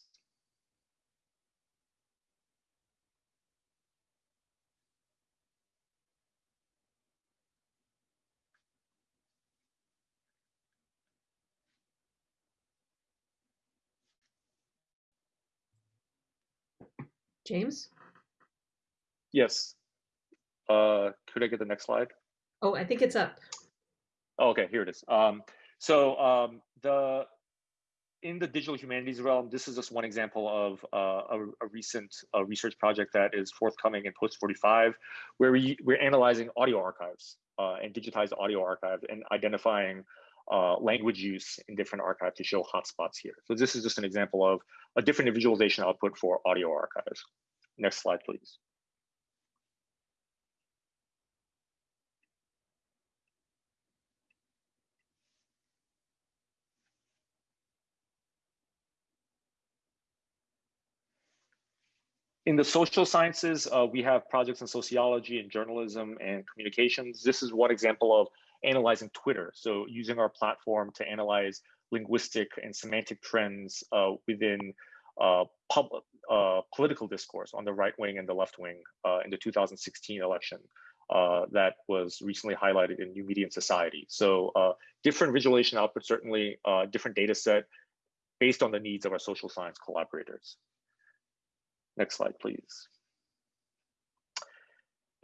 S5: James?
S4: Yes. Uh, could I get the next slide?
S5: Oh, I think it's up.
S4: Oh, okay, here it is. Um, so um, the in the digital humanities realm, this is just one example of uh, a, a, recent uh, research project that is forthcoming in Post 45, where we, we're analyzing audio archives uh, and digitized audio archives and identifying uh, language use in different archives to show hotspots here. So this is just an example of a different visualization output for audio archives. Next slide, please. In the social sciences, uh, we have projects in sociology and journalism and communications. This is one example of analyzing Twitter. So using our platform to analyze linguistic and semantic trends uh, within uh, public, uh, political discourse on the right wing and the left wing uh, in the 2016 election. Uh, that was recently highlighted in New Media and Society. So different visualization output, certainly different data set based on the needs of our social science collaborators. Next slide, please.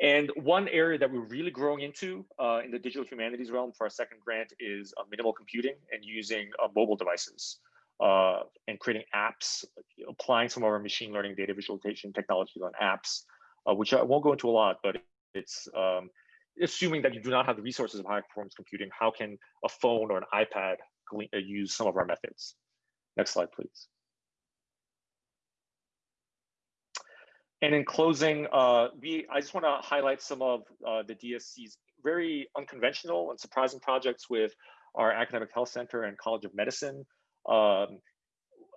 S4: And one area that we're really growing into uh, in the digital humanities realm for our second grant is uh, minimal computing and using uh, mobile devices uh, and creating apps, applying some of our machine learning data visualization technologies on apps, uh, which I won't go into a lot, but it's um, assuming that you do not have the resources of high performance computing, how can a phone or an iPad uh, use some of our methods? Next slide, please. And in closing, uh, we I just want to highlight some of uh, the DSC's very unconventional and surprising projects with our Academic Health Center and College of Medicine. Um,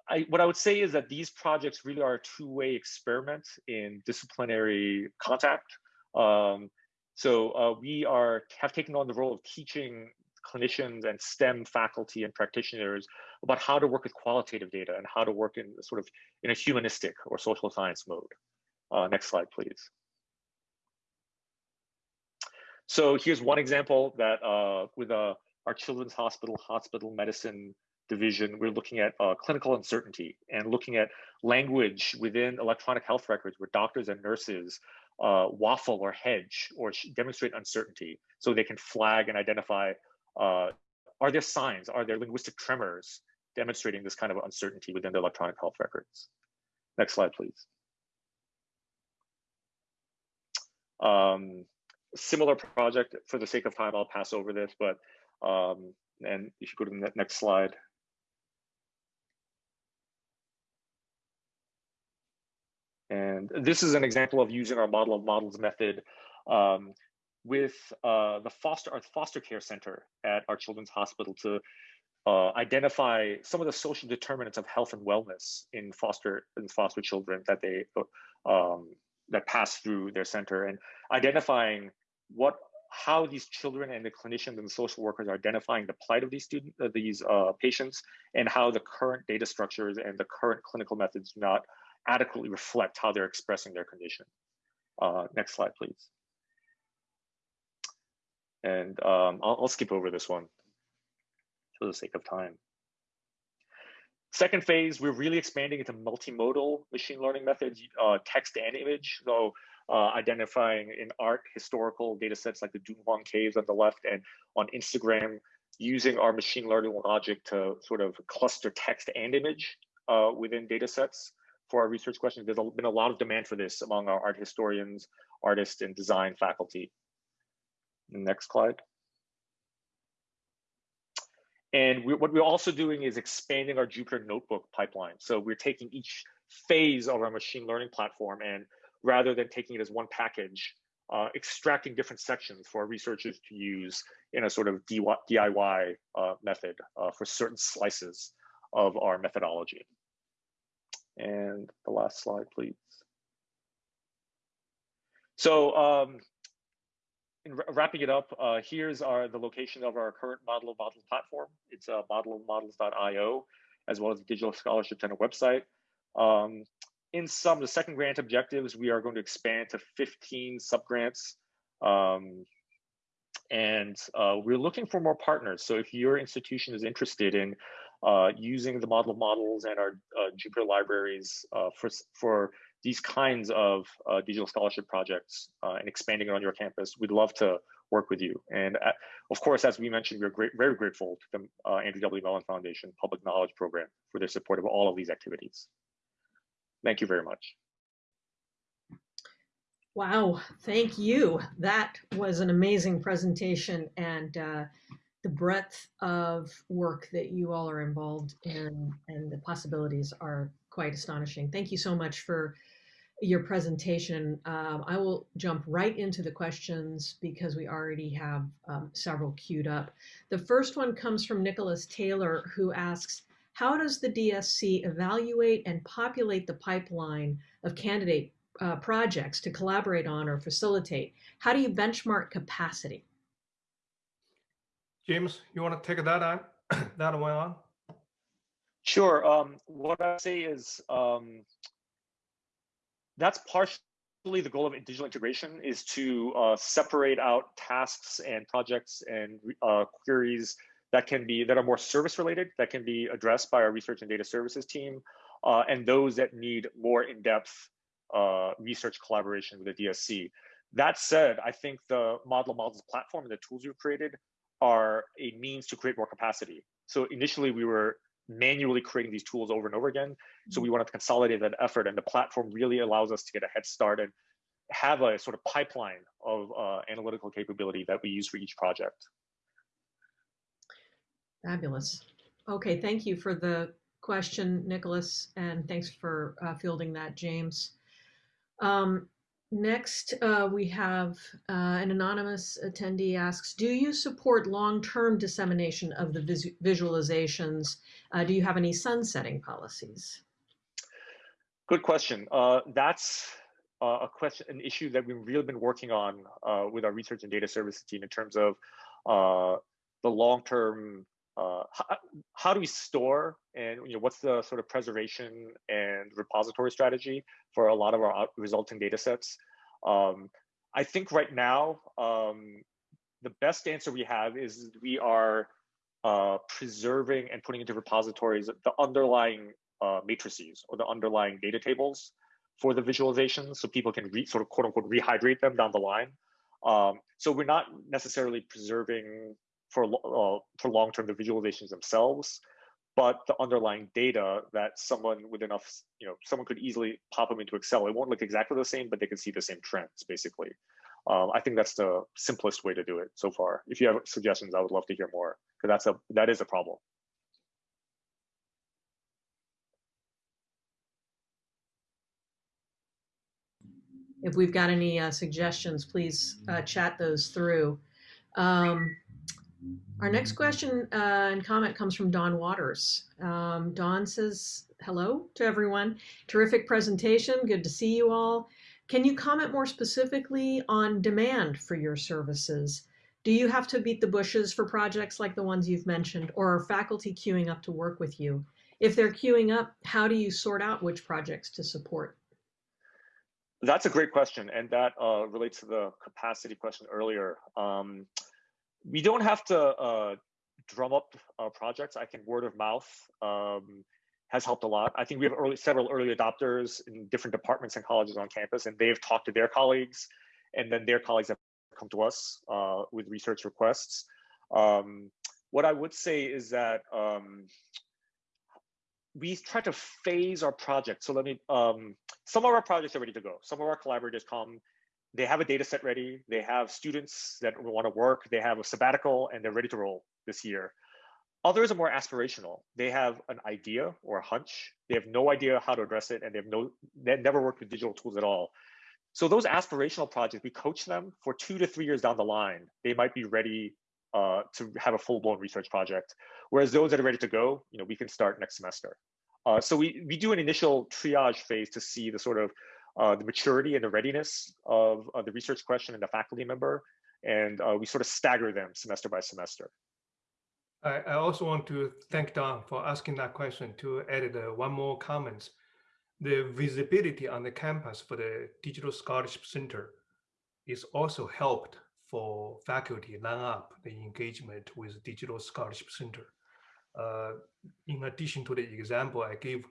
S4: I, what I would say is that these projects really are a two-way experiment in disciplinary contact. Um, so uh, we are have taken on the role of teaching clinicians and STEM faculty and practitioners about how to work with qualitative data and how to work in sort of in a humanistic or social science mode. Uh, next slide, please. So here's one example that uh, with uh, our Children's Hospital Hospital Medicine Division, we're looking at uh, clinical uncertainty and looking at language within electronic health records where doctors and nurses uh, waffle or hedge or demonstrate uncertainty so they can flag and identify uh, are there signs, are there linguistic tremors demonstrating this kind of uncertainty within the electronic health records. Next slide, please. Um, similar project, for the sake of time, I'll pass over this, but, um, and if you go to the next slide. And this is an example of using our model of models method um, with uh, the foster, our foster care center at our children's hospital to uh, identify some of the social determinants of health and wellness in foster in foster children that they um, that pass through their center and identifying what how these children and the clinicians and the social workers are identifying the plight of these students, uh, these uh, patients, and how the current data structures and the current clinical methods do not adequately reflect how they're expressing their condition. Uh, next slide, please. And um, I'll, I'll skip over this one for the sake of time. Second phase, we're really expanding into multimodal machine learning methods, uh, text and image. So uh, identifying in art historical data sets like the Dunhuang caves on the left and on Instagram, using our machine learning logic to sort of cluster text and image uh, within data sets for our research questions. There's been a lot of demand for this among our art historians, artists, and design faculty. Next slide. And we, what we're also doing is expanding our Jupyter Notebook pipeline. So we're taking each phase of our machine learning platform and rather than taking it as one package, uh, extracting different sections for our researchers to use in a sort of DIY uh, method uh, for certain slices of our methodology. And the last slide, please. So um, in wrapping it up, uh, here's our the location of our current Model of Models platform. It's uh, modelofmodels.io, as well as the Digital Scholarship Center website. Um, in some, of the second grant objectives, we are going to expand to 15 subgrants. Um, and uh, we're looking for more partners. So if your institution is interested in uh, using the model of models and our uh, Jupyter libraries uh, for, for these kinds of uh, digital scholarship projects uh, and expanding it on your campus, we'd love to work with you. And of course, as we mentioned, we're great, very grateful to the Andrew W. Mellon Foundation Public Knowledge Program for their support of all of these activities. Thank you very much.
S5: Wow, thank you. That was an amazing presentation and uh, the breadth of work that you all are involved in and the possibilities are quite astonishing. Thank you so much for your presentation. Um, I will jump right into the questions because we already have um, several queued up. The first one comes from Nicholas Taylor who asks, how does the DSC evaluate and populate the pipeline of candidate uh, projects to collaborate on or facilitate? How do you benchmark capacity?
S2: James, you want to take that on, that one on?
S4: Sure. Um, what I say is um, that's partially the goal of digital integration is to uh, separate out tasks and projects and uh, queries that can be that are more service related that can be addressed by our research and data services team uh, and those that need more in-depth uh, research collaboration with the DSC. That said, I think the Model Models platform and the tools we've created are a means to create more capacity. So initially we were manually creating these tools over and over again. So we wanted to consolidate that effort and the platform really allows us to get a head start and have a sort of pipeline of uh, analytical capability that we use for each project.
S5: Fabulous. Okay, thank you for the question, Nicholas, and thanks for uh, fielding that, James. Um, next, uh, we have uh, an anonymous attendee asks, do you support long-term dissemination of the vis visualizations? Uh, do you have any sunsetting policies?
S4: Good question. Uh, that's uh, a question, an issue that we've really been working on with our research and data services team in terms of the long-term uh, how, how, do we store and you know what's the sort of preservation and repository strategy for a lot of our resulting data sets? Um, i think right now um, the best answer we have is we are uh, preserving and putting into repositories the underlying uh, matrices or the underlying data tables for the visualizations so people can re, sort of quote unquote rehydrate them down the line. Um, so we're not necessarily preserving for uh, for long term the visualizations themselves, but the underlying data that someone with enough, you know, someone could easily pop them into Excel. It won't look exactly the same, but they can see the same trends basically. Um, I think that's the simplest way to do it so far. If you have suggestions, I would love to hear more because that's a that is a problem.
S5: If we've got any uh, suggestions, please uh, chat those through. Um, our next question uh, and comment comes from Don Waters. Um, Don says, hello to everyone. Terrific presentation. Good to see you all. Can you comment more specifically on demand for your services? Do you have to beat the bushes for projects like the ones you've mentioned, or are faculty queuing up to work with you? If they're queuing up, how do you sort out which projects to support?
S4: That's a great question, and that uh, relates to the capacity question earlier. Um, we don't have to uh, drum up uh, projects. I think word of mouth um, has helped a lot. I think we have early, several early adopters in different departments and colleges on campus, and they've talked to their colleagues, and then their colleagues have come to us uh, with research requests. Um, what I would say is that um, we try to phase our project. So let me, um, some of our projects are ready to go. Some of our collaborators come, they have a data set ready. They have students that want to work. They have a sabbatical and they're ready to roll this year. Others are more aspirational. They have an idea or a hunch. They have no idea how to address it and they have no, they never worked with digital tools at all. So those aspirational projects, we coach them for two to three years down the line. They might be ready uh, to have a full-blown research project. Whereas those that are ready to go, you know, we can start next semester. Uh, so we, we do an initial triage phase to see the sort of uh, the maturity and the readiness of uh, the research question and the faculty member. And uh, we sort of stagger them semester by semester.
S2: I, I also want to thank Don for asking that question to add uh, one more comment. The visibility on the campus for the Digital Scholarship Center is also helped for faculty line up the engagement with Digital Scholarship Center. Uh, in addition to the example I gave,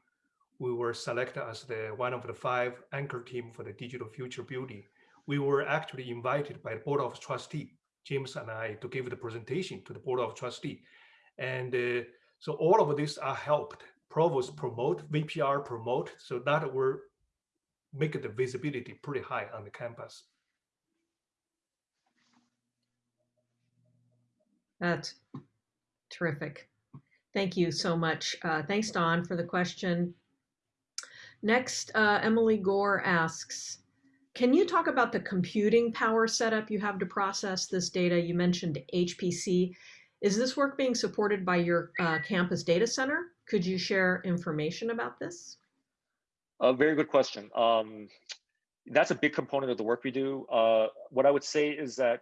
S2: we were selected as the one of the five anchor team for the Digital Future Building. We were actually invited by the Board of Trustee, James and I, to give the presentation to the Board of Trustee. And uh, so all of this are helped. Provost promote, VPR promote, so that will make the visibility pretty high on the campus.
S5: That's terrific. Thank you so much. Uh, thanks, Don, for the question. Next, uh, Emily Gore asks, can you talk about the computing power setup you have to process this data? You mentioned HPC. Is this work being supported by your uh, campus data center? Could you share information about this?
S4: A very good question. Um, that's a big component of the work we do. Uh, what I would say is that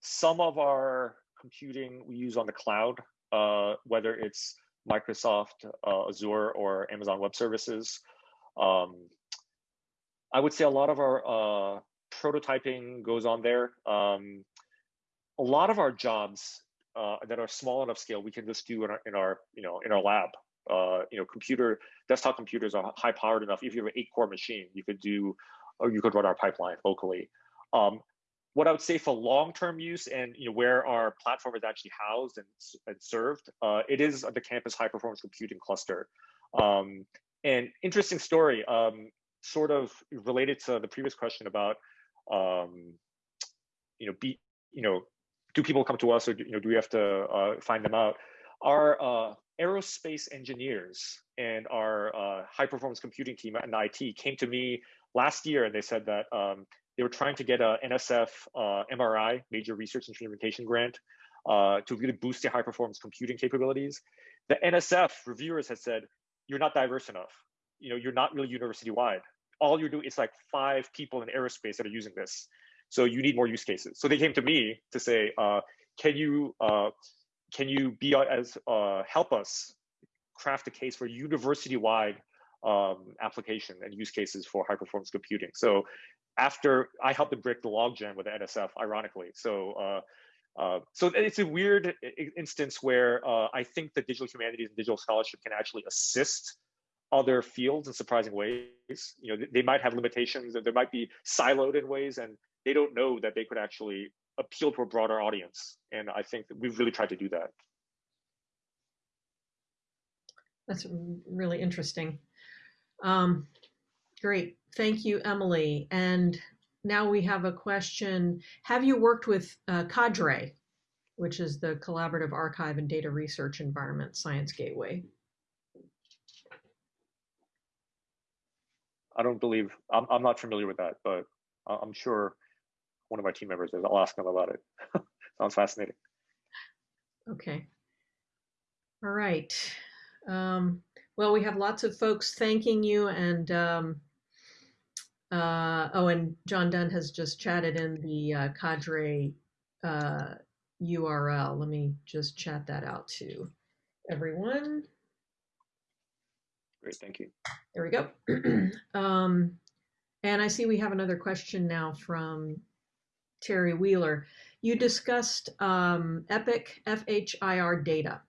S4: some of our computing we use on the cloud, uh, whether it's Microsoft uh, Azure or Amazon Web Services. Um, I would say a lot of our uh, prototyping goes on there. Um, a lot of our jobs uh, that are small enough scale, we can just do in our, in our you know, in our lab. Uh, you know, computer, desktop computers are high powered enough. If you have an eight core machine, you could do, or you could run our pipeline locally. Um, what I would say for long-term use and you know where our platform is actually housed and, and served, uh, it is the campus high-performance computing cluster. Um, and interesting story, um, sort of related to the previous question about, um, you know, be, you know, do people come to us or do, you know do we have to uh, find them out? Our uh, aerospace engineers and our uh, high-performance computing team at IT came to me last year and they said that um, they were trying to get a NSF uh, MRI, Major Research Instrumentation Grant, uh, to really boost their high performance computing capabilities. The NSF reviewers had said, you're not diverse enough. You know, you're not really university wide. All you're doing is like five people in aerospace that are using this. So you need more use cases. So they came to me to say, uh, can you uh, can you be as uh, help us craft a case for university wide um, application and use cases for high performance computing. So after I helped them break the logjam with the NSF, ironically. So, uh, so it's a weird instance where uh, I think that digital humanities and digital scholarship can actually assist other fields in surprising ways. You know, they might have limitations, and they might be siloed in ways, and they don't know that they could actually appeal to a broader audience. And I think that we've really tried to do that.
S5: That's really interesting. Um, Great. Thank you, Emily. And now we have a question. Have you worked with uh, Cadre, which is the Collaborative Archive and Data Research Environment Science Gateway?
S4: I don't believe, I'm, I'm not familiar with that, but I'm sure one of my team members is. I'll ask them about it. Sounds fascinating.
S5: Okay. All right. Um, well, we have lots of folks thanking you and um, uh, oh, and John Dunn has just chatted in the uh, cadre uh, URL. Let me just chat that out to everyone.
S4: Great, thank you.
S5: There we go. um, and I see we have another question now from Terry Wheeler. You discussed um, EPIC FHIR data.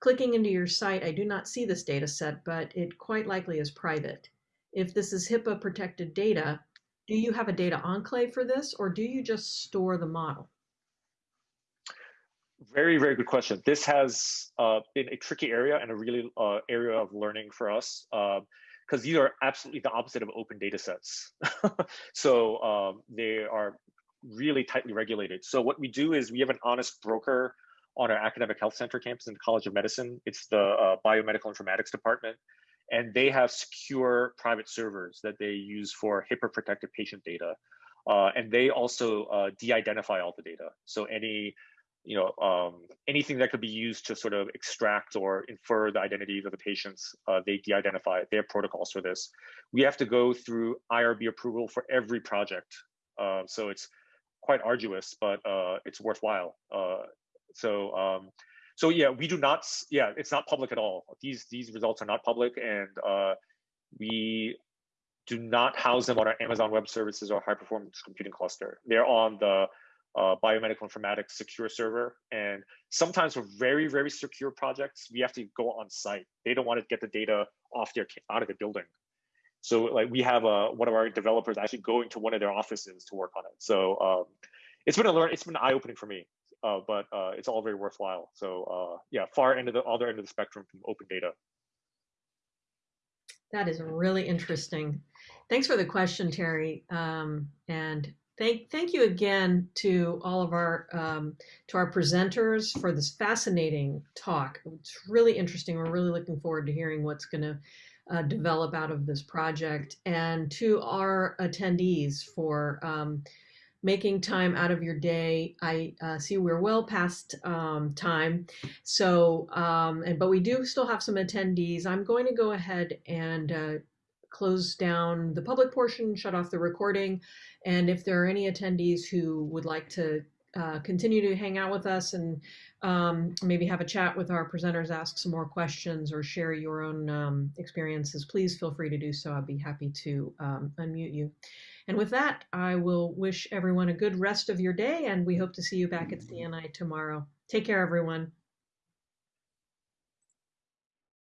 S5: Clicking into your site, I do not see this data set, but it quite likely is private if this is HIPAA protected data, do you have a data enclave for this or do you just store the model?
S4: Very, very good question. This has uh, been a tricky area and a really uh, area of learning for us because um, these are absolutely the opposite of open data sets. so um, they are really tightly regulated. So what we do is we have an honest broker on our academic health center campus in the College of Medicine. It's the uh, biomedical informatics department. And they have secure private servers that they use for HIPAA protected patient data. Uh, and they also uh, de-identify all the data. So any you know, um, anything that could be used to sort of extract or infer the identities of the patients, uh, they de-identify. They have protocols for this. We have to go through IRB approval for every project. Uh, so it's quite arduous, but uh, it's worthwhile. Uh, so, um, so yeah, we do not. Yeah, it's not public at all. These these results are not public, and uh, we do not house them on our Amazon Web Services or high performance computing cluster. They're on the uh, biomedical informatics secure server. And sometimes for very, very secure projects, we have to go on site. They don't want to get the data off their out of the building. So like we have a, one of our developers actually going to one of their offices to work on it. So um, it's been a learn, it's been eye opening for me, uh, but uh, it's all very worthwhile. So uh, yeah, far end of the other end of the spectrum from open data.
S5: That is really interesting. Thanks for the question, Terry. Um, and Thank, thank you again to all of our, um, to our presenters for this fascinating talk. It's really interesting. We're really looking forward to hearing what's going to uh, develop out of this project and to our attendees for um, making time out of your day. I uh, see we're well past um, time. So, um, and, but we do still have some attendees. I'm going to go ahead and uh, close down the public portion, shut off the recording. And if there are any attendees who would like to uh, continue to hang out with us and um, maybe have a chat with our presenters, ask some more questions or share your own um, experiences, please feel free to do so. I'd be happy to um, unmute you. And with that, I will wish everyone a good rest of your day and we hope to see you back at CNI tomorrow. Take care, everyone.